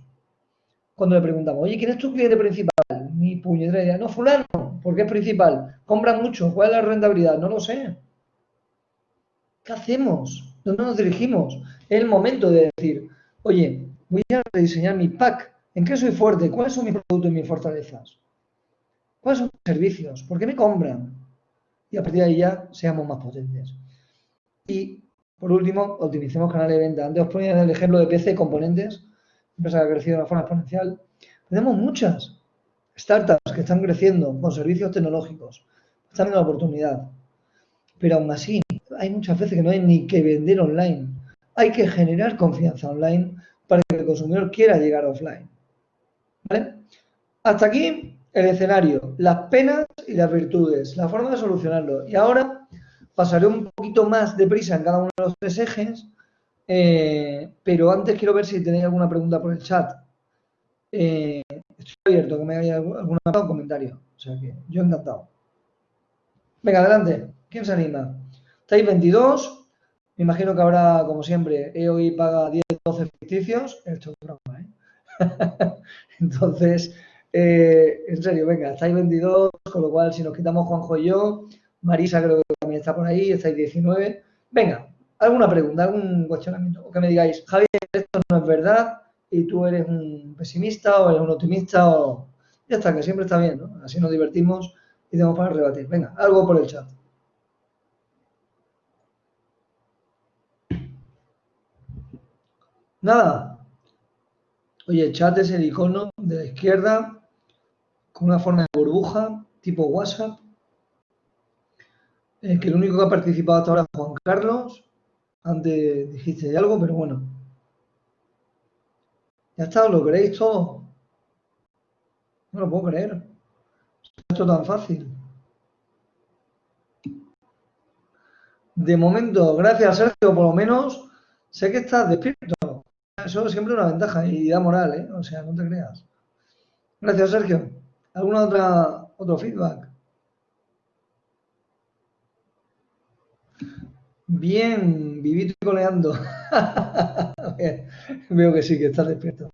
Cuando le preguntamos, oye, ¿quién es tu cliente principal? Ni puñetera idea. No, fulano, porque es principal. Compran mucho. ¿Cuál es la rentabilidad? No lo sé. ¿Qué hacemos? ¿Dónde nos dirigimos? Es el momento de decir, oye, Voy a rediseñar mi pack. ¿En qué soy fuerte? ¿Cuáles son mis productos y mis fortalezas? ¿Cuáles son mis servicios? ¿Por qué me compran? Y a partir de ahí ya seamos más potentes. Y por último, optimicemos canales de venta. Antes os ponía el ejemplo de PC Componentes, empresa que ha crecido de una forma exponencial. Tenemos muchas startups que están creciendo con servicios tecnológicos, están en la oportunidad. Pero aún así, hay muchas veces que no hay ni que vender online. Hay que generar confianza online para que el consumidor quiera llegar offline. ¿Vale? Hasta aquí el escenario, las penas y las virtudes, la forma de solucionarlo. Y ahora pasaré un poquito más deprisa en cada uno de los tres ejes, eh, pero antes quiero ver si tenéis alguna pregunta por el chat. Eh, estoy abierto, que me haya algún comentario. O sea que yo encantado. Venga, adelante. ¿Quién se anima? Estáis 22. Me imagino que habrá, como siempre, EOI paga 10, 12 ficticios. Esto es broma, ¿eh? *laughs* Entonces, eh, en serio, venga, estáis 22, con lo cual si nos quitamos Juanjo y yo, Marisa creo que está por ahí, estáis 19. Venga, alguna pregunta, algún cuestionamiento. O que me digáis, Javier, esto no es verdad y tú eres un pesimista o eres un optimista o... Ya está, que siempre está bien, ¿no? Así nos divertimos y tenemos para rebatir. Venga, algo por el chat. Nada. Oye, el chat es el icono de la izquierda con una forma de burbuja tipo WhatsApp. Eh, que el único que ha participado hasta ahora es Juan Carlos. Antes dijiste algo, pero bueno. Ya está, ¿lo creéis todo? No lo puedo creer. Esto tan fácil. De momento, gracias Sergio, por lo menos sé que estás despierto eso es siempre una ventaja y da moral, ¿eh? O sea, no te creas. Gracias, Sergio. ¿Alguna otra otro feedback? Bien, vivito y coleando. *laughs* Veo que sí, que estás despierto.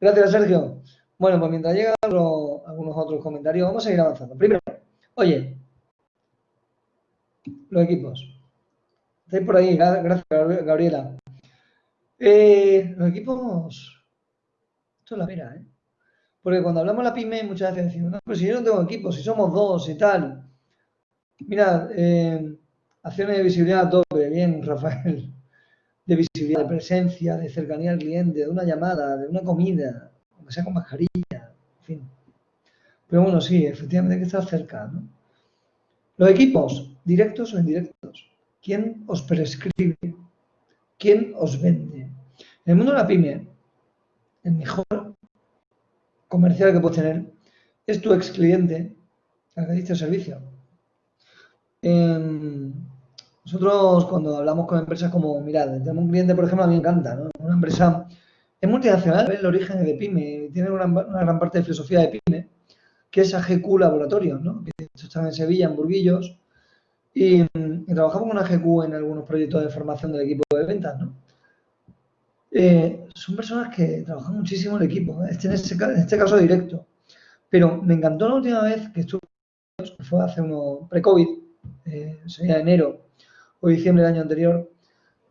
Gracias, Sergio. Bueno, pues mientras llegan algunos otros comentarios, vamos a seguir avanzando. Primero, oye, los equipos. Estáis por ahí, gracias, Gabriela. Eh, los equipos, esto es la vera, ¿eh? Porque cuando hablamos de la pyme, muchas veces decimos, no, pero si yo no tengo equipo, si somos dos y tal. Mira, eh, acciones de visibilidad a tope, bien, Rafael. De visibilidad, de presencia, de cercanía al cliente, de una llamada, de una comida, aunque sea con mascarilla, en fin. Pero bueno, sí, efectivamente hay que estar cerca, ¿no? Los equipos, directos o indirectos. ¿Quién os prescribe? ¿Quién os vende? En el mundo de la pyme, el mejor comercial que puedes tener es tu ex cliente al que diste servicio. Nosotros cuando hablamos con empresas como, mirad, tenemos un cliente, por ejemplo, a mí me encanta, ¿no? Una empresa es multinacional, el origen de pyme, tiene una, gran parte de filosofía de pyme, que es AGQ Laboratorio, ¿no? Que están en Sevilla, en Burguillos, y, trabajamos con AGQ en algunos proyectos de formación del equipo de ventas, ¿no? Eh, son personas que trabajan muchísimo el equipo, ¿eh? este, en, este, caso directo. Pero me encantó la última vez que estuve, que fue hace uno pre-COVID, eh, sería enero o diciembre del año anterior,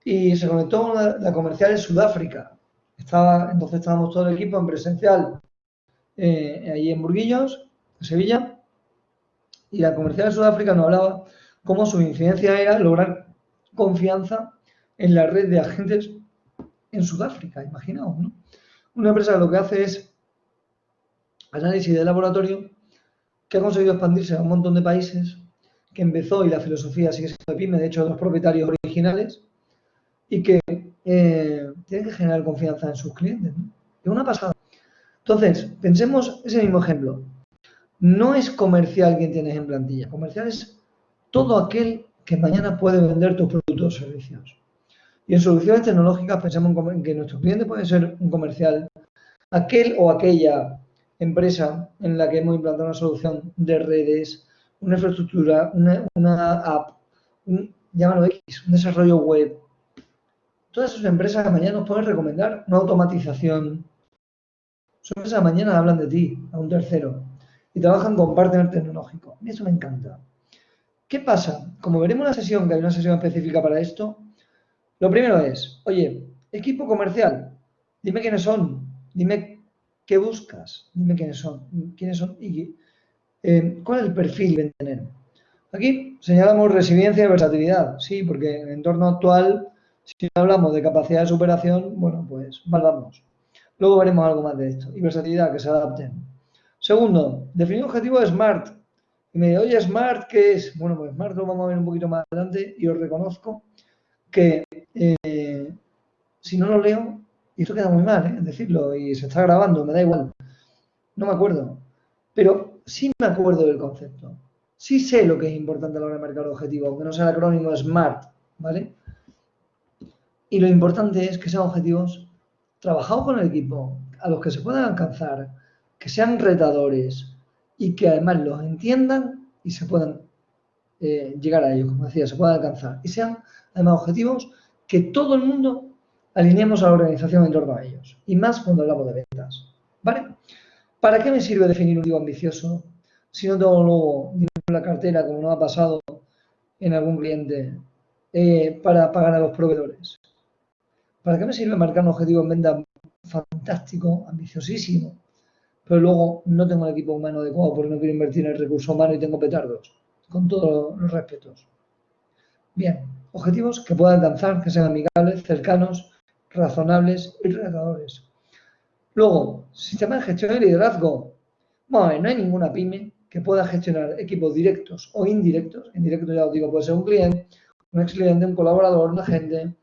y se conectó la, comercial en Sudáfrica. Estaba, entonces estábamos todo el equipo en presencial allí en Burguillos, en Sevilla, y la comercial de Sudáfrica nos hablaba cómo su incidencia era lograr confianza en la red de agentes en Sudáfrica, imaginaos, ¿no? Una empresa que lo que hace es análisis de laboratorio, que ha conseguido expandirse a un montón de países, que empezó y la filosofía sigue siendo de PYME, de hecho, los propietarios originales, y que eh, tienen que generar confianza en sus clientes. Es una pasada. Entonces, pensemos ese mismo ejemplo. No es comercial quien tienes en plantilla. Comercial es todo aquel que mañana puede vender tus productos o servicios. Y en soluciones tecnológicas pensamos en que nuestro cliente puede ser un comercial, aquel o aquella empresa en la que hemos implantado una solución de redes, una infraestructura, una, app, un, llámalo X, un desarrollo web. Todas esas empresas mañana nos pueden recomendar una automatización. Son empresas mañana hablan de ti a un tercero y trabajan con partner tecnológico. Mí eso me encanta. ¿Qué pasa? Como veremos en sesión, que hay una sesión específica para esto, lo primero es, oye, equipo comercial, Dime quiénes son, dime qué buscas, dime quiénes son, quiénes son y eh, cuál es el perfil que tener. Aquí señalamos resiliencia y versatilidad, sí, porque en el entorno actual, si hablamos de capacidad de superación, bueno, pues mal vamos. Luego veremos algo más de esto. Y versatilidad, que se adapten. Segundo, definir un objetivo SMART. Y me dice, oye, SMART, ¿qué es? Bueno, pues SMART lo vamos a ver un poquito más adelante y os reconozco que eh, si no lo leo, y esto queda muy mal, ¿eh? decirlo, y se está grabando, me da igual, no me acuerdo, pero sí me acuerdo del concepto. Sí sé lo que es importante a la hora de marcar el objetivo, aunque no sea el acrónimo SMART, ¿vale? Y lo importante es que sean objetivos trabajados con el equipo, a los que se puedan alcanzar, que sean retadores y que además los entiendan y se puedan eh, llegar a ellos, como decía, se puedan alcanzar. Y sean además objetivos que todo el mundo alineemos a la organización en torno a ellos. Y más cuando hablamos de ventas. ¿Vale? ¿Para qué me sirve definir un objetivo ambicioso si no tengo luego la cartera, como nos ha pasado en algún cliente, eh, para pagar a los proveedores? ¿Para qué me sirve marcar un objetivo en venta fantástico, ambiciosísimo, pero luego no tengo el equipo humano adecuado porque no quiero invertir en el recurso humano y tengo petardos? Con todos los respetos. Bien, objetivos que puedan alcanzar, que sean amigables, cercanos, razonables y retadores. Luego, sistema de gestión y liderazgo. Bueno, no hay ninguna pyme que pueda gestionar equipos directos o indirectos. En directo ya os digo, puede ser un cliente, un ex cliente, un colaborador, un agente.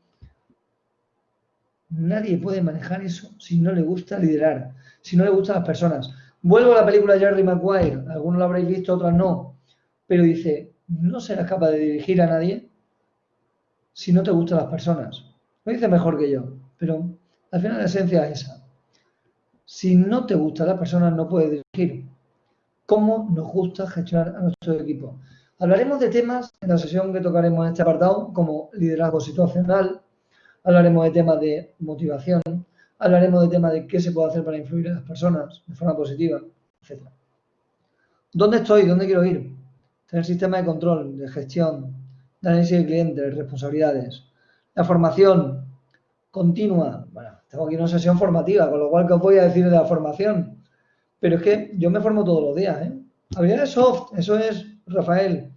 Nadie puede manejar eso si no le gusta liderar, si no le gustan las personas. Vuelvo a la película Jerry Maguire, algunos lo habréis visto, otros no, pero dice, no serás capaz de dirigir a nadie si no te gustan las personas. Lo dice mejor que yo, pero al final la esencia es esa. Si no te gustan las personas, no puedes dirigir. ¿Cómo nos gusta gestionar a nuestro equipo? Hablaremos de temas en la sesión que tocaremos en este apartado, como liderazgo situacional, hablaremos de temas de motivación, hablaremos de temas de qué se puede hacer para influir en las personas de forma positiva, etc. ¿Dónde estoy? ¿Dónde quiero ir? Tener sistema de control, de gestión, de análisis de clientes, responsabilidades. La formación continua. Tengo aquí una sesión formativa, con lo cual, ¿qué os voy a decir de la formación? Pero es que yo me formo todos los días, ¿eh? Habilidades soft, eso es, Rafael.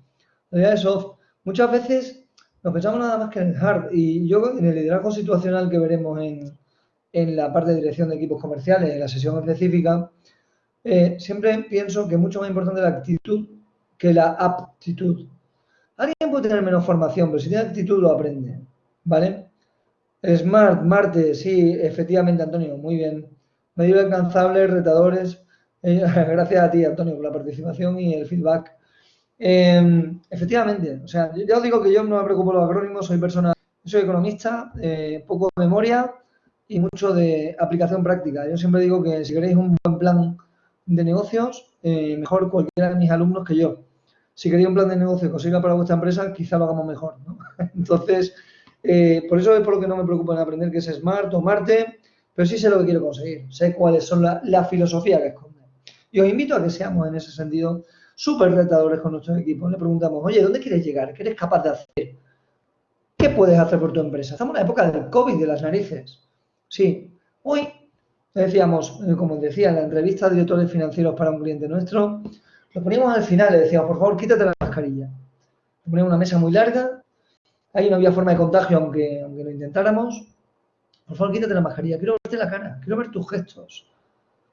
Habilidades soft. Muchas veces nos pensamos nada más que en hard. Y yo, en el liderazgo situacional que veremos en, en la parte de dirección de equipos comerciales, en la sesión específica, eh, siempre pienso que es mucho más importante la actitud que la aptitud. Alguien puede tener menos formación, pero si tiene actitud lo aprende, ¿vale? Smart, Marte, sí, efectivamente, Antonio, muy bien. Medio alcanzables, retadores. Eh, *laughs* gracias a ti, Antonio, por la participación y el feedback. Em, efectivamente, o sea, ya os digo que yo no me preocupo los acrónimos, soy persona, soy economista, eh, poco de memoria y mucho de aplicación práctica. Yo siempre digo que si queréis un buen plan de negocios, eh, mejor cualquiera de mis alumnos que yo si queréis un plan de negocio que para vuestra empresa, quizá lo hagamos mejor. ¿no? *laughs* Entonces, eh, por eso es por lo que no me preocupo en aprender qué es Smart o Marte, pero sí sé lo que quiero conseguir, sé cuáles son la, la filosofía que esconde. Y os invito a que seamos en ese sentido súper retadores con nuestros equipos. Le preguntamos, oye, ¿dónde quieres llegar? ¿Qué eres capaz de hacer? ¿Qué puedes hacer por tu empresa? Estamos en la época del COVID de las narices. Sí, hoy decíamos, eh, como decía en la entrevista a directores financieros para un cliente nuestro, lo poníamos al final, le decíamos, por favor, quítate la mascarilla. Le poníamos una mesa muy larga, ahí no había forma de contagio, aunque, aunque lo intentáramos. Por favor, quítate la mascarilla, quiero verte la cara, quiero ver tus gestos.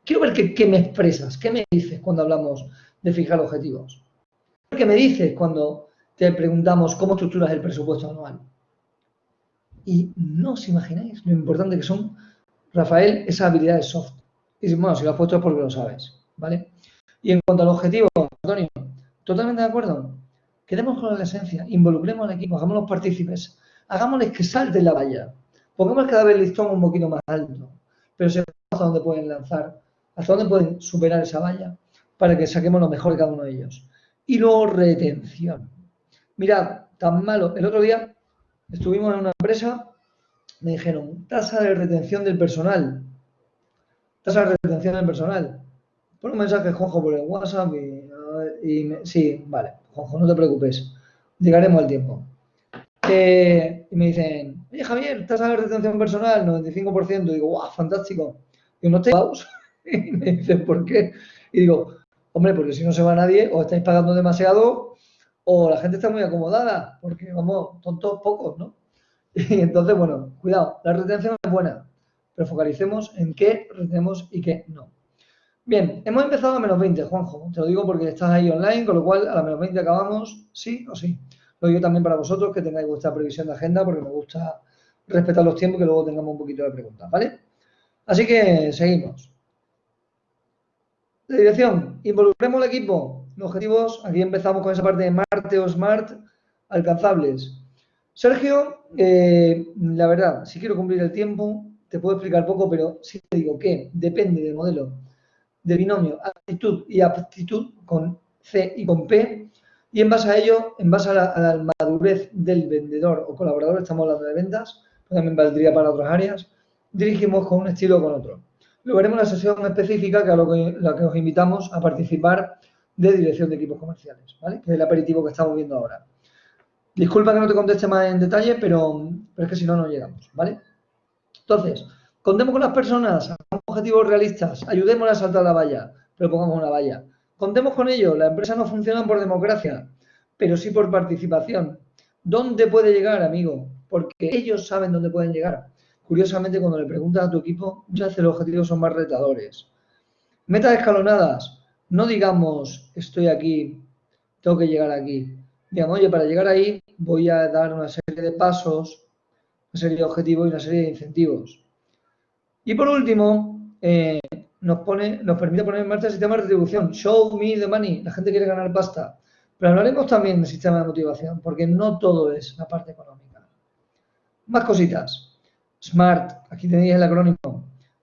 Quiero ver qué, me expresas, qué me dices cuando hablamos de fijar objetivos. ¿Qué me dices cuando te preguntamos cómo estructuras el presupuesto anual? Y no os imagináis lo importante que son, Rafael, esas habilidades soft. Y bueno, si lo has puesto es porque lo sabes, ¿vale? Y en cuanto al objetivo, Antonio, totalmente de acuerdo. Quedemos con la esencia, involucremos al equipo, hagámoslos partícipes, hagámosles que salten la valla, pongamos cada vez el listón un poquito más alto, pero sepamos hasta dónde pueden lanzar, hasta dónde pueden superar esa valla, para que saquemos lo mejor de cada uno de ellos. Y luego retención. Mirad, tan malo. El otro día estuvimos en una empresa, me dijeron, tasa de retención del personal. Tasa de retención del personal. Pon un mensaje, Juanjo, por el WhatsApp y, sí, vale, Juanjo, no te preocupes, llegaremos al tiempo. Y me dicen, oye Javier, tasa de retención personal, 95%. Y digo, guau, fantástico. Y no estáis *laughs* Y me dicen, ¿por qué? Y digo, hombre, porque si no se va nadie, o estáis pagando demasiado, o la gente está muy acomodada, porque vamos, tontos pocos, ¿no? *laughs* Y entonces, bueno, cuidado, la retención es buena, pero focalicemos en qué retenemos y qué no. Bien, hemos empezado a menos 20, Juanjo. Te lo digo porque estás ahí online, con lo cual a la menos 20 acabamos, sí o sí. Lo digo también para vosotros que tengáis vuestra previsión de agenda porque me gusta respetar los tiempos y que luego tengamos un poquito de preguntas, ¿vale? Así que seguimos. La dirección, involucremos el equipo. Los objetivos, aquí empezamos con esa parte de Marte o Smart, alcanzables. Sergio, eh, la verdad, si quiero cumplir el tiempo, te puedo explicar poco, pero sí te digo que depende del modelo de binomio actitud y aptitud con C y con P, y en base a ello, en base a la, madurez del vendedor o colaborador, estamos hablando de ventas, también valdría para otras áreas, dirigimos con un estilo o con otro. Lo veremos en la sesión específica, que a la que os invitamos a participar de dirección de equipos comerciales, ¿vale? Que es el aperitivo que estamos viendo ahora. Disculpa que no te conteste más en detalle, pero, pero es que si no, no llegamos, ¿vale? Entonces, contemos con las personas, objetivos realistas, ayudémoslas a saltar la valla, pero pongamos una valla. Contemos con ello, la empresa no funciona por democracia, pero sí por participación. ¿Dónde puede llegar, amigo? Porque ellos saben dónde pueden llegar. Curiosamente, cuando le preguntas a tu equipo, ya hace los objetivos son más retadores. Metas escalonadas. No digamos, estoy aquí, tengo que llegar aquí digamos, oye, para llegar ahí voy a dar una serie de pasos, una serie de objetivos y una serie de incentivos. Y por último, eh, nos, permite poner en marcha el sistema de retribución. Show me the money. La gente quiere ganar pasta. Pero hablaremos también del sistema de motivación, porque no todo es la parte económica. Más cositas. SMART, aquí tenéis el acrónimo.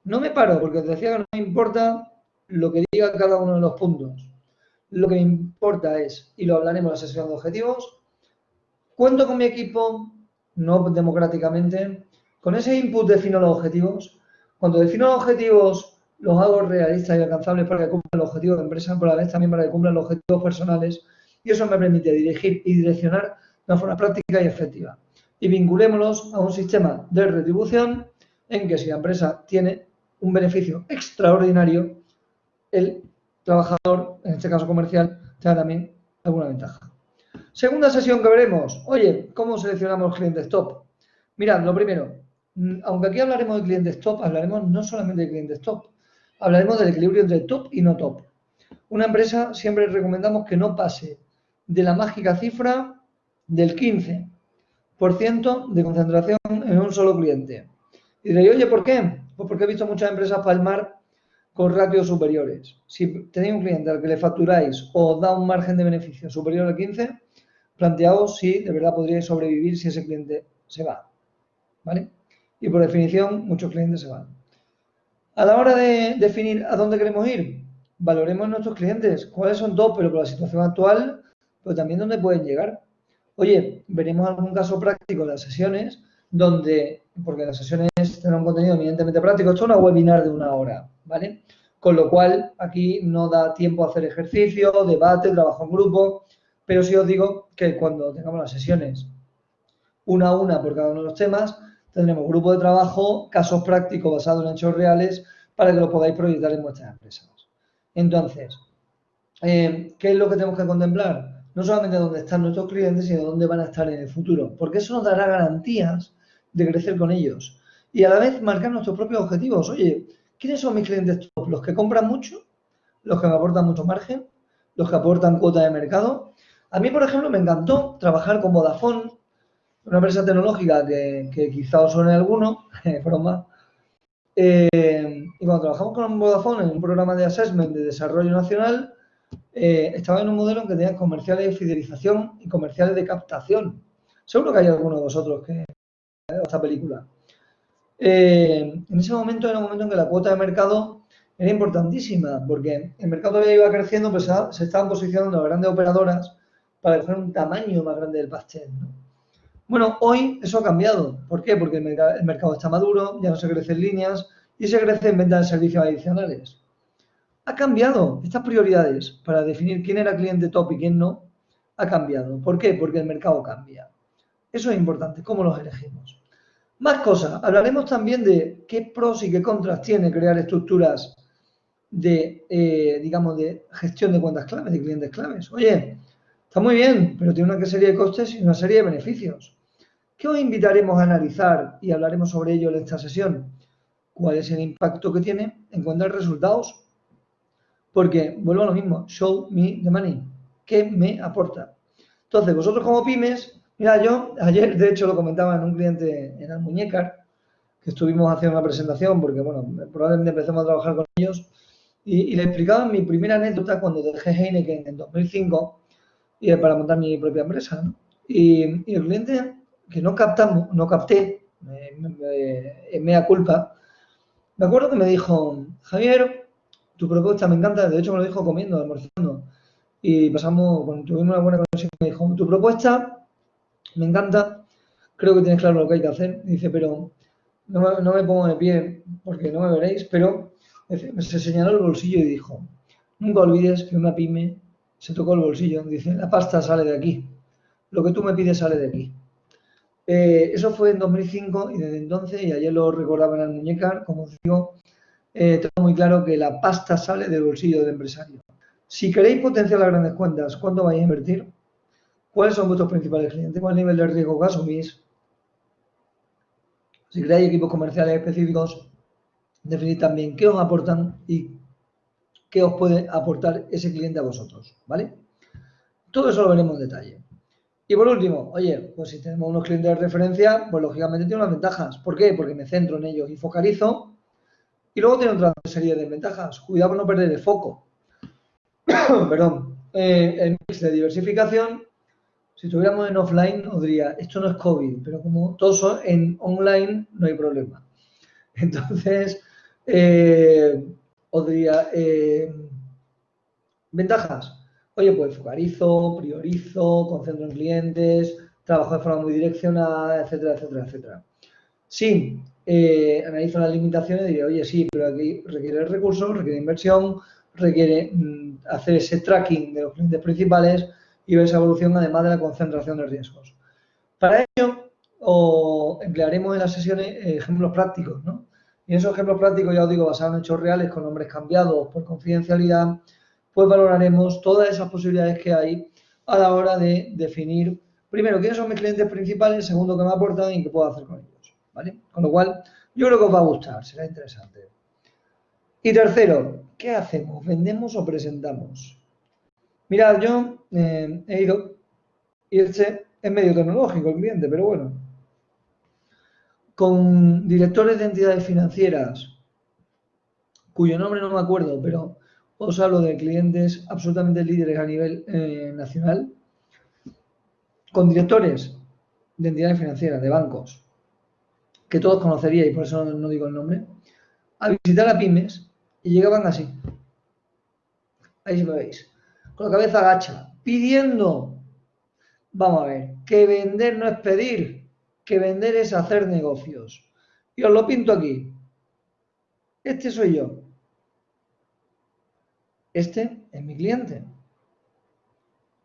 No me paro, porque os decía que no me importa lo que diga cada uno de los puntos. Lo que me importa es, y lo hablaremos en la sesión de objetivos, cuento con mi equipo, no democráticamente, con ese input defino los objetivos. Cuando defino objetivos, los hago realistas y alcanzables para que cumplan los objetivos de empresa, pero a la vez también para que cumplan los objetivos personales. Y eso me permite dirigir y direccionar de una forma práctica y efectiva. Y vinculémoslos a un sistema de retribución en que si la empresa tiene un beneficio extraordinario, el trabajador, en este caso comercial, tenga también alguna ventaja. Segunda sesión que veremos. Oye, ¿cómo seleccionamos clientes top? Mirad, lo primero, aunque aquí hablaremos de clientes top, hablaremos no solamente de clientes top, hablaremos del equilibrio entre top y no top. Una empresa siempre recomendamos que no pase de la mágica cifra del 15% de concentración en un solo cliente. Y diréis, oye, ¿por qué? Pues porque he visto muchas empresas palmar con ratios superiores. Si tenéis un cliente al que le facturáis o da un margen de beneficio superior al 15, planteaos si de verdad podríais sobrevivir si ese cliente se va. ¿Vale? Y por definición, muchos clientes se van. A la hora de definir a dónde queremos ir, valoremos nuestros clientes, cuáles son dos, pero por la situación actual, pero también dónde pueden llegar. Oye, veremos algún caso práctico en las sesiones donde, porque las sesiones tienen un contenido evidentemente práctico, esto es una webinar de una hora, ¿vale? Con lo cual, aquí no da tiempo a hacer ejercicio, debate, trabajo en grupo, pero sí os digo que cuando tengamos las sesiones una a una por cada uno de los temas, tendremos grupo de trabajo, casos prácticos basados en hechos reales para que lo podáis proyectar en vuestras empresas. Entonces, eh, ¿qué es lo que tenemos que contemplar? No solamente dónde están nuestros clientes, sino dónde van a estar en el futuro, porque eso nos dará garantías de crecer con ellos y a la vez marcar nuestros propios objetivos. Oye, ¿quiénes son mis clientes top? ¿Los que compran mucho? ¿Los que me aportan mucho margen? ¿Los que aportan cuota de mercado? A mí, por ejemplo, me encantó trabajar con Vodafone, una empresa tecnológica que, quizá os suene alguno, *laughs* broma. Eh, y cuando trabajamos con Vodafone en un programa de assessment de desarrollo nacional, eh, estaba en un modelo en que tenía comerciales de fidelización y comerciales de captación. Seguro que hay alguno de vosotros que esta película. Eh, en ese momento era un momento en que la cuota de mercado era importantísima, porque el mercado todavía iba creciendo, pero se, estaban posicionando las grandes operadoras para dejar un tamaño más grande del pastel. Bueno, hoy eso ha cambiado. ¿Por qué? Porque el, mercado está maduro, ya no se crece en líneas y se crece en venta de servicios adicionales. Ha cambiado estas prioridades para definir quién era cliente top y quién no. Ha cambiado. ¿Por qué? Porque el mercado cambia. Eso es importante, cómo los elegimos. Más cosas. Hablaremos también de qué pros y qué contras tiene crear estructuras de, eh, digamos, de gestión de cuentas claves, de clientes claves. Oye, está muy bien, pero tiene una serie de costes y una serie de beneficios. ¿Qué os invitaremos a analizar y hablaremos sobre ello en esta sesión? ¿Cuál es el impacto que tiene en cuanto a resultados? Porque, vuelvo a lo mismo, show me the money. ¿Qué me aporta? Entonces, vosotros como pymes, mira, yo ayer de hecho lo comentaba en un cliente en Almuñécar, que estuvimos haciendo una presentación, porque bueno, probablemente empecemos a trabajar con ellos, y, le explicaba mi primera anécdota cuando dejé Heineken en 2005 y para montar mi propia empresa. Y, el cliente que no captamos, no capté, me, me, culpa, me acuerdo que me dijo, Javier, tu propuesta me encanta, de hecho me lo dijo comiendo, almorzando, y pasamos, cuando tuvimos una buena conexión, me dijo, tu propuesta me encanta, creo que tienes claro lo que hay que hacer, dice, pero no me, no me pongo de pie porque no me veréis, pero se señaló el bolsillo y dijo, nunca olvides que una pyme se tocó el bolsillo, dice, la pasta sale de aquí, lo que tú me pides sale de aquí. Eh, eso fue en 2005 y desde entonces, y ayer lo recordaba en el muñecar, como os digo, eh, tengo muy claro que la pasta sale del bolsillo del empresario. Si queréis potenciar las grandes cuentas, ¿cuánto vais a invertir? ¿Cuáles son vuestros principales clientes? ¿Cuál nivel de riesgo que asumís? Si creáis equipos comerciales específicos, definid también qué os aportan y qué os puede aportar ese cliente a vosotros, ¿vale? Todo eso lo veremos en detalle. Y por último, oye, pues si tenemos unos clientes de referencia, pues lógicamente tiene unas ventajas. ¿Por qué? Porque me centro en ellos y focalizo. Y luego tiene otra serie de ventajas. Cuidado con no perder el foco. *coughs* Perdón. Eh, el mix de diversificación. Si estuviéramos en offline, os diría, esto no es COVID, pero como todos en online, no hay problema. *laughs* Entonces, eh, os diría, eh, ventajas Oye, pues focalizo, priorizo, concentro en clientes, trabajo de forma muy direccionada, etcétera, etcétera, etcétera. Sí, eh, analizo las limitaciones y diré, oye, sí, pero aquí requiere recursos, requiere inversión, requiere mm, hacer ese tracking de los clientes principales y ver esa evolución además de la concentración de riesgos. Para ello, emplearemos en las sesiones eh, ejemplos prácticos, ¿no? Y esos ejemplos prácticos, ya os digo, basados en hechos reales, con nombres cambiados por confidencialidad, pues valoraremos todas esas posibilidades que hay a la hora de definir, primero, quiénes son mis clientes principales, segundo, qué me aportan y qué puedo hacer con ellos. ¿vale? Con lo cual, yo creo que os va a gustar, será interesante. Y tercero, ¿qué hacemos? ¿Vendemos o presentamos? Mirad, yo eh, he ido, y este es medio tecnológico el cliente, pero bueno, con directores de entidades financieras, cuyo nombre no me acuerdo, pero os hablo de clientes absolutamente líderes a nivel eh, nacional, con directores de entidades financieras, de bancos, que todos conoceríais, por eso no, digo el nombre, a visitar a pymes y llegaban así. Ahí sí me veis. Con la cabeza agacha, pidiendo, vamos a ver, que vender no es pedir, que vender es hacer negocios. Y os lo pinto aquí. Este soy yo. Este es mi cliente.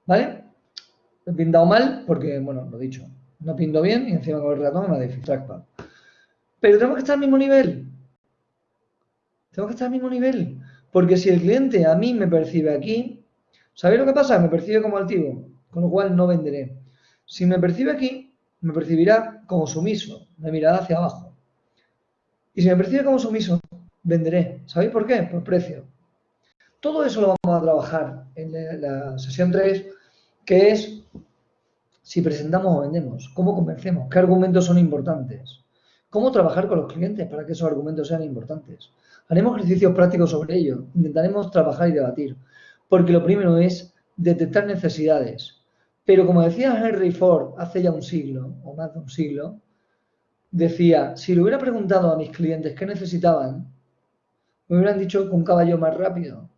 ¿Vale? He pintado mal porque, bueno, lo dicho, no pinto bien y encima con el ratón me da Pero tenemos que estar al mismo nivel. Tenemos que estar al mismo nivel. Porque si el cliente a mí me percibe aquí, ¿sabéis lo que pasa? Me percibe como altivo, con lo cual no venderé. Si me percibe aquí, me percibirá como sumiso, me mirará hacia abajo. Y si me percibe como sumiso, venderé. ¿Sabéis por qué? Por precio. Todo eso lo vamos a trabajar en la sesión 3, que es si presentamos o vendemos, cómo convencemos, qué argumentos son importantes, cómo trabajar con los clientes para que esos argumentos sean importantes. Haremos ejercicios prácticos sobre ello, intentaremos trabajar y debatir, porque lo primero es detectar necesidades. Pero como decía Henry Ford hace ya un siglo, o más de un siglo, decía, si le hubiera preguntado a mis clientes qué necesitaban, me hubieran dicho que un caballo más rápido,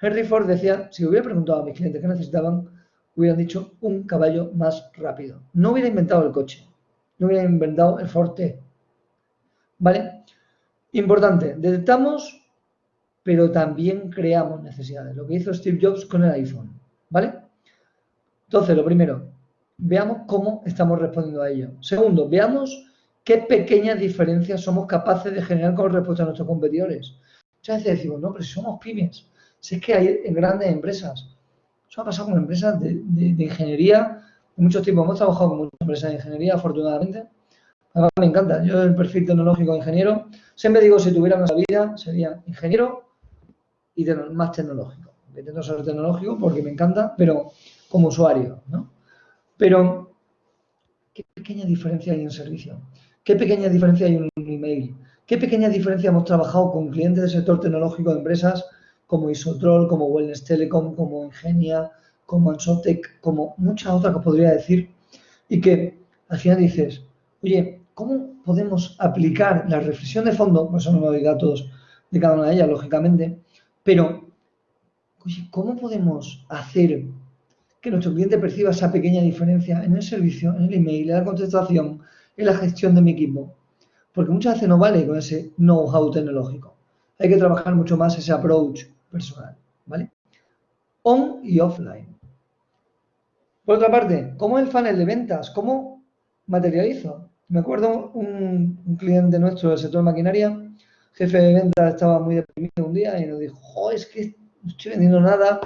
Henry Ford decía, si hubiera preguntado a mis clientes qué necesitaban, hubieran dicho un caballo más rápido. No hubiera inventado el coche, no hubiera inventado el Ford T. ¿Vale? Importante, detectamos, pero también creamos necesidades. Lo que hizo Steve Jobs con el iPhone. ¿Vale? Entonces, lo primero, veamos cómo estamos respondiendo a ello. Segundo, veamos qué pequeñas diferencias somos capaces de generar con respecto a nuestros competidores. Muchas veces decimos, no, pero si somos pymes, si es que hay en grandes empresas. Eso ha pasado con empresas de, ingeniería de muchos tipos. Hemos trabajado con muchas empresas de ingeniería, afortunadamente. A me encanta. Yo, el perfil tecnológico de ingeniero, siempre digo, si tuviera una vida, sería ingeniero y más tecnológico. Intento ser tecnológico porque me encanta, pero como usuario, ¿no? Pero, ¿qué pequeña diferencia hay en servicio? ¿Qué pequeña diferencia hay en un email? ¿Qué pequeña diferencia hemos trabajado con clientes del sector tecnológico de empresas como Isotrol, como Wellness Telecom, como Ingenia, como Ansotec, como muchas otras que podría decir? Y que al final dices, oye, ¿cómo podemos aplicar la reflexión de fondo? Por eso no me doy datos de cada una de ellas, lógicamente, pero, oye, ¿cómo podemos hacer que nuestro cliente perciba esa pequeña diferencia en el servicio, en el email, en la contestación, en la gestión de mi equipo. Porque muchas veces no vale con ese know-how tecnológico. Hay que trabajar mucho más ese approach personal, ¿vale? On y offline. Por otra parte, ¿cómo el funnel de ventas? ¿Cómo materializo? Me acuerdo un, un cliente nuestro del sector maquinaria, jefe de ventas, estaba muy deprimido un día y nos dijo, es que no estoy vendiendo nada,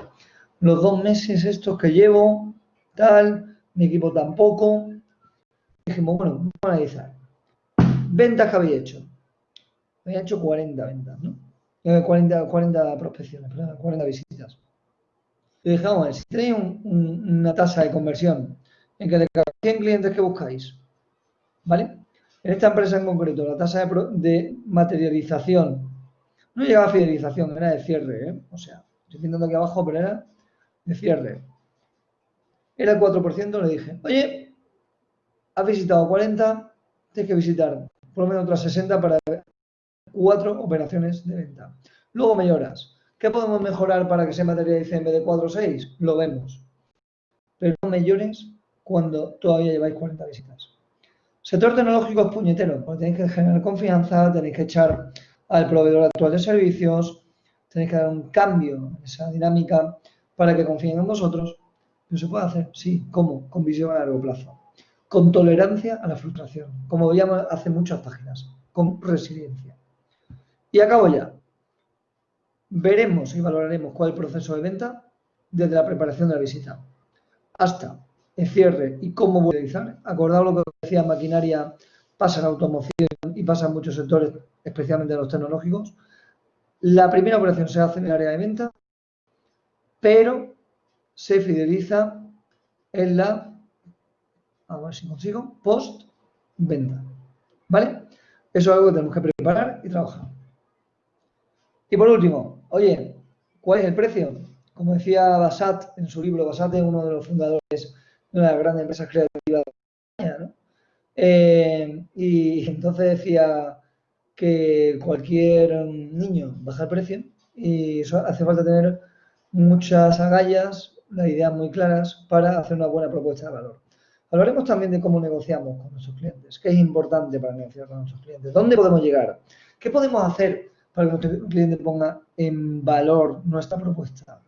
los dos meses estos que llevo, tal, mi equipo tampoco. Dijimos, bueno, vamos a analizar. Ventas que había hecho. Había hecho 40 ventas, ¿no? 40, eh, 40 prospecciones, 40 visitas. Y dije, vamos si tenéis una tasa de conversión en que de cada 100 clientes que buscáis, ¿vale? En esta empresa en concreto, la tasa de, de materialización no llegaba a fidelización, era de cierre, ¿eh? O sea, estoy pintando aquí abajo, pero era de cierre. Era el 4%, le dije, oye, has visitado 40, tienes que visitar por lo menos otras 60 para cuatro operaciones de venta. Luego mejoras. ¿Qué podemos mejorar para que se materialice en vez de 4 o 6? Lo vemos. Pero no mejores cuando todavía lleváis 40 visitas. Sector tecnológico es puñetero, porque tenéis que generar confianza, tenéis que echar al proveedor actual de servicios, tenéis que dar un cambio en esa dinámica para que confíen en vosotros. ¿No se puede hacer? Sí. ¿Cómo? Con visión a largo plazo. Con tolerancia a la frustración, como veíamos hace muchas páginas. Con resiliencia. Y acabo ya. Veremos y valoraremos cuál es el proceso de venta desde la preparación de la visita hasta el cierre y cómo voy a lo que decía maquinaria, pasa en automoción y pasa en muchos sectores, especialmente en los tecnológicos. La primera operación se hace en el área de venta, pero se fideliza en la, a ver si consigo, post-venta. ¿Vale? Eso es algo que tenemos que preparar y trabajar. Y por último, oye, ¿cuál es el precio? Como decía Basat en su libro, Basat es uno de los fundadores de una de las grandes empresas creativas de España, ¿no? Eh, y entonces decía que cualquier niño baja el precio y eso hace falta tener muchas agallas, las ideas muy claras para hacer una buena propuesta de valor. Hablaremos también de cómo negociamos con nuestros clientes, qué es importante para negociar con nuestros clientes, dónde podemos llegar, qué podemos hacer para que nuestro cliente ponga en valor nuestra propuesta.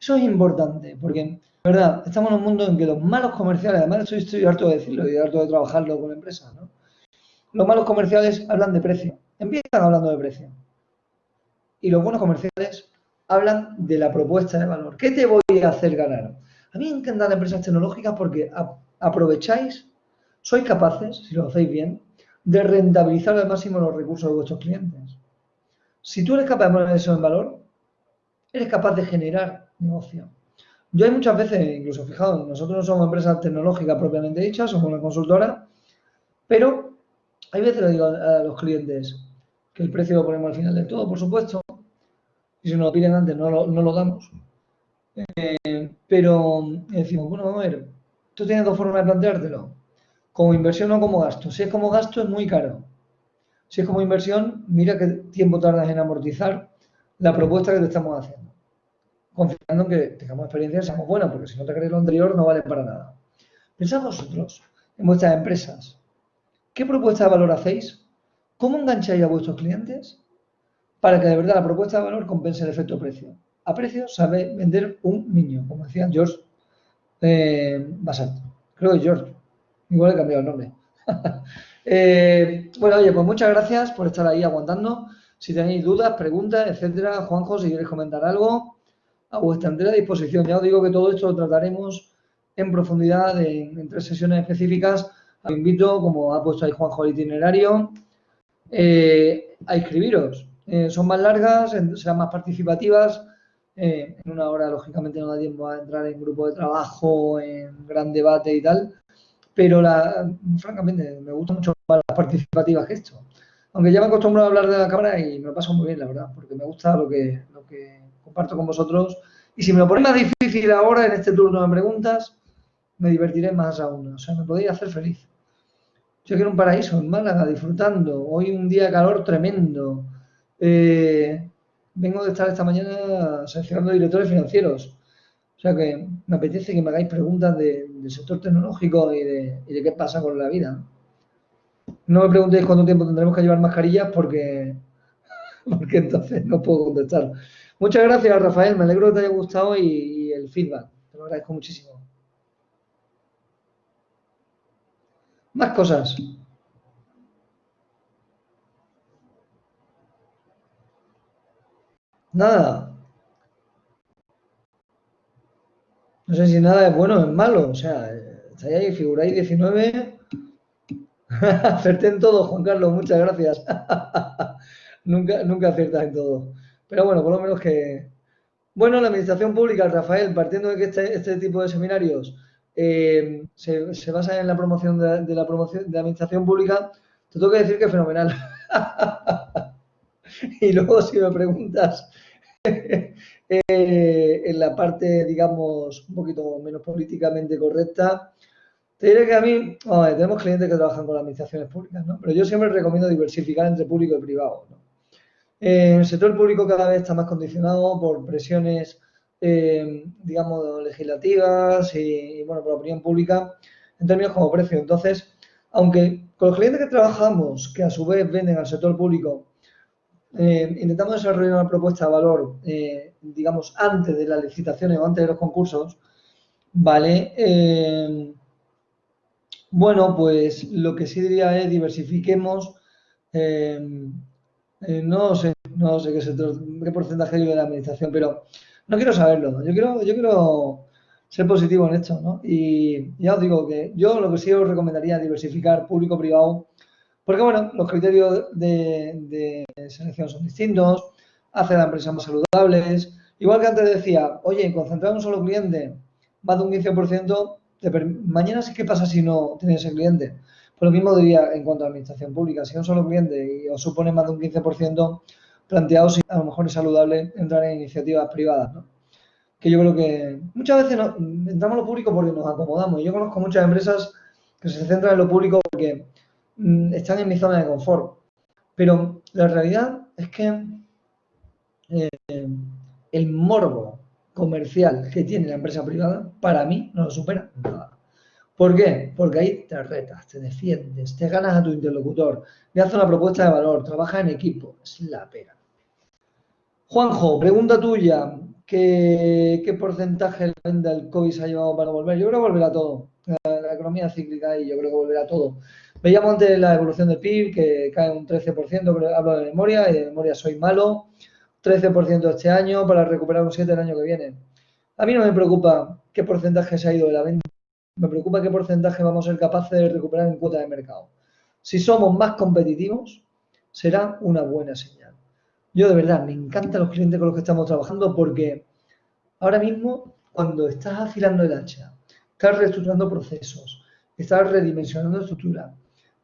Eso es importante, porque, verdad, estamos en un mundo en que los malos comerciales, además estoy, estoy harto de decirlo y harto de trabajarlo con empresas, ¿no? Los malos comerciales hablan de precio, empiezan hablando de precio. Y los buenos comerciales hablan de la propuesta de valor. ¿Qué te voy a hacer ganar? A mí me encantan las empresas tecnológicas porque aprovecháis, sois capaces, si lo hacéis bien, de rentabilizar al máximo los recursos de vuestros clientes. Si tú eres capaz de poner eso en valor, eres capaz de generar negocio. Yo hay muchas veces, incluso fijaos, nosotros no somos empresas tecnológicas propiamente dichas, somos una consultora, pero hay veces le digo a los clientes que el precio lo ponemos al final de todo, por supuesto, y si nos lo piden antes no lo, damos. Eh, pero decimos, bueno, a ver, tú tienes dos formas de planteártelo, como inversión o como gasto. Si es como gasto es muy caro. Si es como inversión, mira qué tiempo tardas en amortizar la propuesta que te estamos haciendo. Confiando en que tengamos experiencia y seamos buenos, porque si no te crees lo anterior no vale para nada. Pensad vosotros en vuestras empresas. ¿Qué propuesta de valor hacéis? ¿Cómo engancháis a vuestros clientes? para que de verdad la propuesta de valor compense el efecto precio. A precio sabe vender un niño, como decía George eh, Creo que George. Igual he cambiado el nombre. *laughs* Eh, bueno, oye, pues muchas gracias por estar ahí aguantando. Si tenéis dudas, preguntas, etcétera, Juanjo, si queréis comentar algo, a vuestra entera disposición. Ya os digo que todo esto lo trataremos en profundidad en, tres sesiones específicas. Os invito, como ha puesto ahí Juanjo el itinerario, eh, a inscribiros. Eh, son más largas, serán más participativas. en una hora, lógicamente, no da tiempo a entrar en grupo de trabajo, en gran debate y tal pero francamente me gusta mucho más participativas que esto. Aunque ya me acostumbrado a hablar de la cámara y me lo paso muy bien, la verdad, porque me gusta lo que, lo que comparto con vosotros. Y si me lo ponéis más difícil ahora en este turno de preguntas, me divertiré más aún. O sea, me podéis hacer feliz. Yo quiero un paraíso en Málaga, disfrutando. Hoy un día de calor tremendo. Eh, vengo de estar esta mañana seleccionando directores financieros. O sea que me apetece que me hagáis preguntas del sector tecnológico y de, qué pasa con la vida. No me preguntéis cuánto tiempo tendremos que llevar mascarillas porque, *laughs* porque entonces no puedo contestar. Muchas gracias, Rafael. Me alegro que te haya gustado y, el feedback. Te lo agradezco muchísimo. Más cosas. Nada. No sé si nada es bueno o es malo. O sea, estáis ahí, figuráis 19. *laughs* Acerté en todo, Juan Carlos, muchas gracias. *laughs* nunca, nunca aciertas en todo. Pero bueno, por lo menos que. Bueno, la administración pública, Rafael, partiendo de que este, este tipo de seminarios eh, se, se basa en la promoción de, la promoción de administración pública, te tengo que decir que es fenomenal. *laughs* y luego, si me preguntas eh, en la parte, digamos, un poquito menos políticamente correcta, te diré que a mí, tenemos clientes que trabajan con las administraciones públicas, ¿no? Pero yo siempre recomiendo diversificar entre público y privado, ¿no? Eh, el sector público cada vez está más condicionado por presiones, eh, digamos, legislativas y, bueno, por la opinión pública en términos como precio. Entonces, aunque con los clientes que trabajamos, que a su vez venden al sector público, eh, intentamos desarrollar una propuesta de valor, digamos, antes de las licitaciones o antes de los concursos, ¿vale? Bueno, pues lo que sí diría es diversifiquemos, no sé, no sé qué, porcentaje de la administración, pero no quiero saberlo, yo quiero, yo quiero ser positivo en esto, ¿no? Y ya os digo que yo lo que sí os recomendaría es diversificar público-privado porque, bueno, los criterios de, selección son distintos, hace la empresa más saludables. Igual que antes decía, oye, concentrar en un solo cliente, más de un 15%, mañana sí que pasa si no tienes ese cliente. Pues lo mismo diría en cuanto a administración pública. Si un solo cliente y os supone más de un 15%, planteados a lo mejor es saludable entrar en iniciativas privadas. Que yo creo que muchas veces entramos en lo público porque nos acomodamos. Yo conozco muchas empresas que se centran en lo público porque Mm, están en mi zona de confort. Pero la realidad es que eh, el morbo comercial que tiene la empresa privada, para mí no lo supera nada. ¿Por qué? Porque ahí te retas, te defiendes, te ganas a tu interlocutor, le haces una propuesta de valor, trabajas en equipo, es la pena. Juanjo, pregunta tuya, ¿qué, porcentaje la venta del COVID se ha llevado para volver? Yo creo que volverá todo. La, la economía cíclica y yo creo que volverá todo. Veíamos antes la evolución del PIB, que cae un 13%, pero hablo de memoria, y de memoria soy malo. 13% este año para recuperar un 7% el año que viene. A mí no me preocupa qué porcentaje se ha ido de la venta, me preocupa qué porcentaje vamos a ser capaces de recuperar en cuota de mercado. Si somos más competitivos, será una buena señal. Yo de verdad me encantan los clientes con los que estamos trabajando porque ahora mismo, cuando estás afilando el hacha, estás reestructurando procesos, estás redimensionando estructura,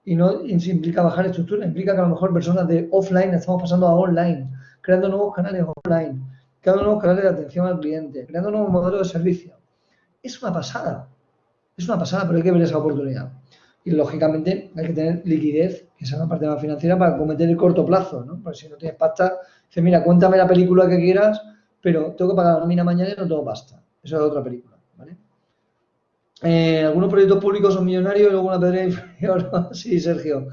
y no implica bajar estructura, implica que a lo mejor personas de offline estamos pasando a online, creando nuevos canales online, creando nuevos canales de atención al cliente, creando nuevos modelos de servicio. Es una pasada, es una pasada, pero hay que ver esa oportunidad. Y lógicamente hay que tener liquidez, que es la parte más financiera, para cometer el corto plazo, ¿no? Porque si no tienes pasta, dices, mira, cuéntame la película que quieras, pero tengo que pagar la nómina mañana y no tengo pasta. Eso es otra película, ¿vale? Eh, algunos proyectos públicos son millonarios y luego una pedrea inferior. *laughs* sí, Sergio.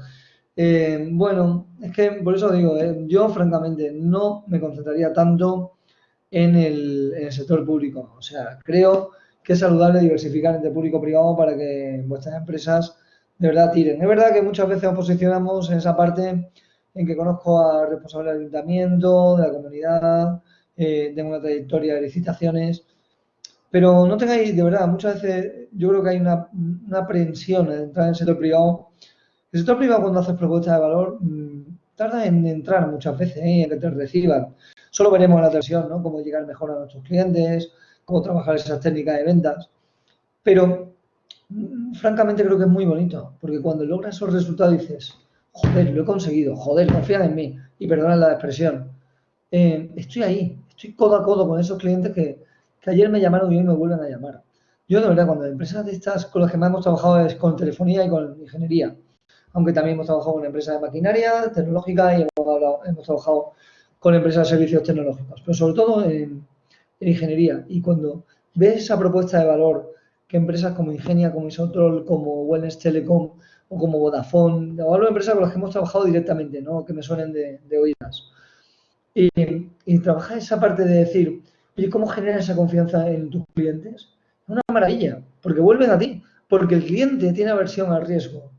Eh, bueno, es que por eso digo, eh, yo francamente no me concentraría tanto en el, sector público. O sea, creo que es saludable diversificar entre público y privado para que vuestras empresas de verdad tiren. Es verdad que muchas veces nos posicionamos en esa parte en que conozco a responsables del ayuntamiento, de la comunidad, eh, tengo una trayectoria de licitaciones, pero no tengáis, de verdad, muchas veces yo creo que hay una, una aprehensión en entrar en el sector privado. El sector privado cuando haces propuestas de valor mm, tarda en entrar muchas veces, ¿eh? en que te reciban. Solo veremos la televisión, ¿no? Cómo llegar mejor a nuestros clientes, cómo trabajar esas técnicas de ventas. Pero, mm, francamente, creo que es muy bonito, porque cuando logras esos resultados dices, joder, lo he conseguido, joder, confían en mí, y perdonad la expresión. Eh, estoy ahí, estoy codo a codo con esos clientes que, que ayer me llamaron y hoy me vuelven a llamar. Yo, de verdad, cuando empresas de estas con las que más hemos trabajado es con telefonía y con ingeniería, aunque también hemos trabajado con empresas de maquinaria tecnológica y hemos, trabajado con empresas de servicios tecnológicos, pero sobre todo en, en ingeniería. Y cuando ves esa propuesta de valor que empresas como Ingenia, como Isotrol, como Wellness Telecom o como Vodafone, o hablo de empresas con las que hemos trabajado directamente, ¿no? que me suenen de, de oídas. Y, y trabajar esa parte de decir, oye, ¿cómo generas esa confianza en tus clientes? Es una maravilla, porque vuelven a ti, porque el cliente tiene aversión al riesgo.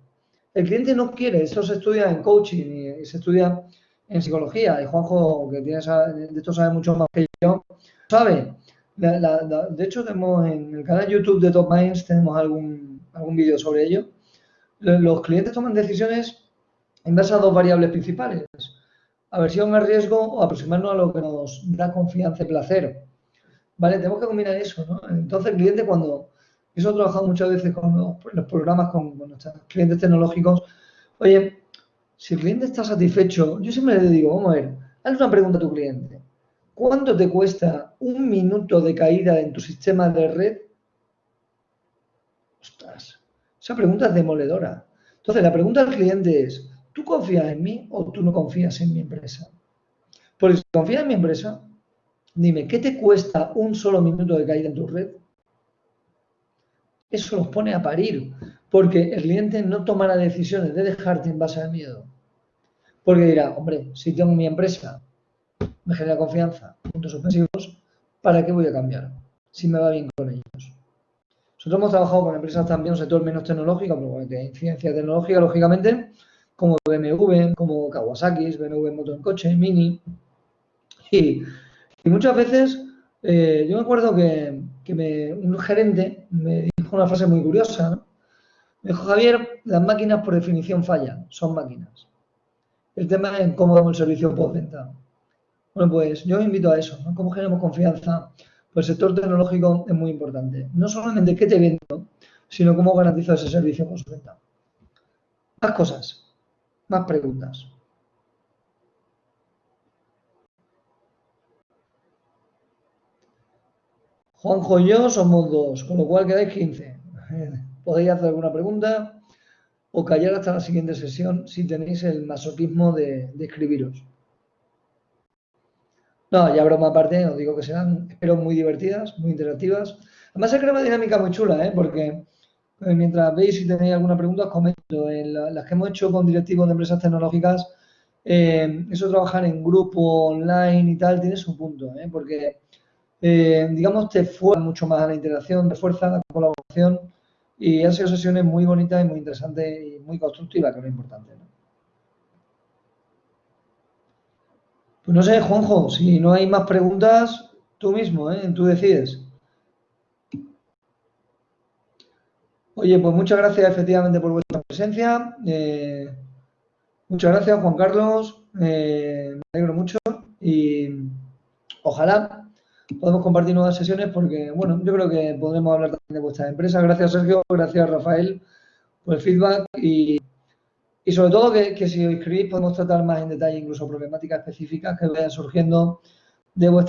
El cliente no quiere, eso se estudia en coaching y, se estudia en psicología. Y Juanjo, que tiene de esto sabe mucho más que yo, sabe. de hecho, tenemos en el canal YouTube de Top Minds tenemos algún, algún vídeo sobre ello. Los clientes toman decisiones en base a dos variables principales. Aversión al riesgo o aproximarnos a lo que nos da confianza y placer. ¿Vale? Tenemos que combinar eso, ¿no? Entonces el cliente cuando, he trabajado muchas veces con los, programas con, nuestros clientes tecnológicos, oye, si el cliente está satisfecho, yo siempre le digo, vamos a ver, hazle una pregunta a tu cliente. ¿Cuánto te cuesta un minuto de caída en tu sistema de red? Ostras, esa pregunta es demoledora. Entonces, la pregunta al cliente es, ¿tú confías en mí o tú no confías en mi empresa? Porque si confías en mi empresa, dime, ¿qué te cuesta un solo minuto de caída en tu red? Eso los pone a parir, porque el cliente no tomará decisiones de dejarte en base al miedo. Porque dirá, hombre, si tengo mi empresa, me genera confianza, puntos ofensivos, ¿para qué voy a cambiar? Si me va bien con ellos. Nosotros hemos trabajado con empresas también, un sector menos tecnológico, pero de incidencia tecnológica, lógicamente, como BMW, como Kawasaki, BMW Moto en Coche, Mini. Y, muchas veces, eh, yo me acuerdo que, un gerente me una frase muy curiosa, ¿no? Me dijo, Javier, las máquinas por definición fallan, son máquinas. El tema es cómo damos el servicio postventa. Bueno, pues yo invito a eso, ¿no? ¿Cómo generamos confianza? Pues el sector tecnológico es muy importante. No solamente qué te vendo, sino cómo garantizo ese servicio postventa. Más cosas, más preguntas. Juanjo y yo somos dos, con lo cual quedáis 15. *laughs* Podéis hacer alguna pregunta o callar hasta la siguiente sesión si tenéis el masoquismo de, escribiros. No, ya broma aparte, os digo que serán, espero, muy divertidas, muy interactivas. Además, se crea una dinámica muy chula, ¿eh? porque eh, mientras veis si tenéis alguna pregunta, os comento. En las que hemos hecho con directivos de empresas tecnológicas, eh, eso trabajar en grupo, online y tal, tiene su punto, ¿eh? porque, digamos, te fuerza mucho más a la interacción, te fuerza la colaboración y han sido sesiones muy bonitas y muy interesantes y muy constructivas, que es lo importante. Pues no sé, Juanjo, si no hay más preguntas, tú mismo, ¿eh? tú decides. Oye, pues muchas gracias efectivamente por vuestra presencia. Eh, muchas gracias, Juan Carlos. Eh, me alegro mucho y ojalá podemos compartir nuevas sesiones porque, bueno, yo creo que podremos hablar también de vuestra empresa. Gracias, Sergio. Gracias, Rafael, por el feedback y, y sobre todo que, que, si os inscribís podemos tratar más en detalle incluso problemáticas específicas que vayan surgiendo de vuestra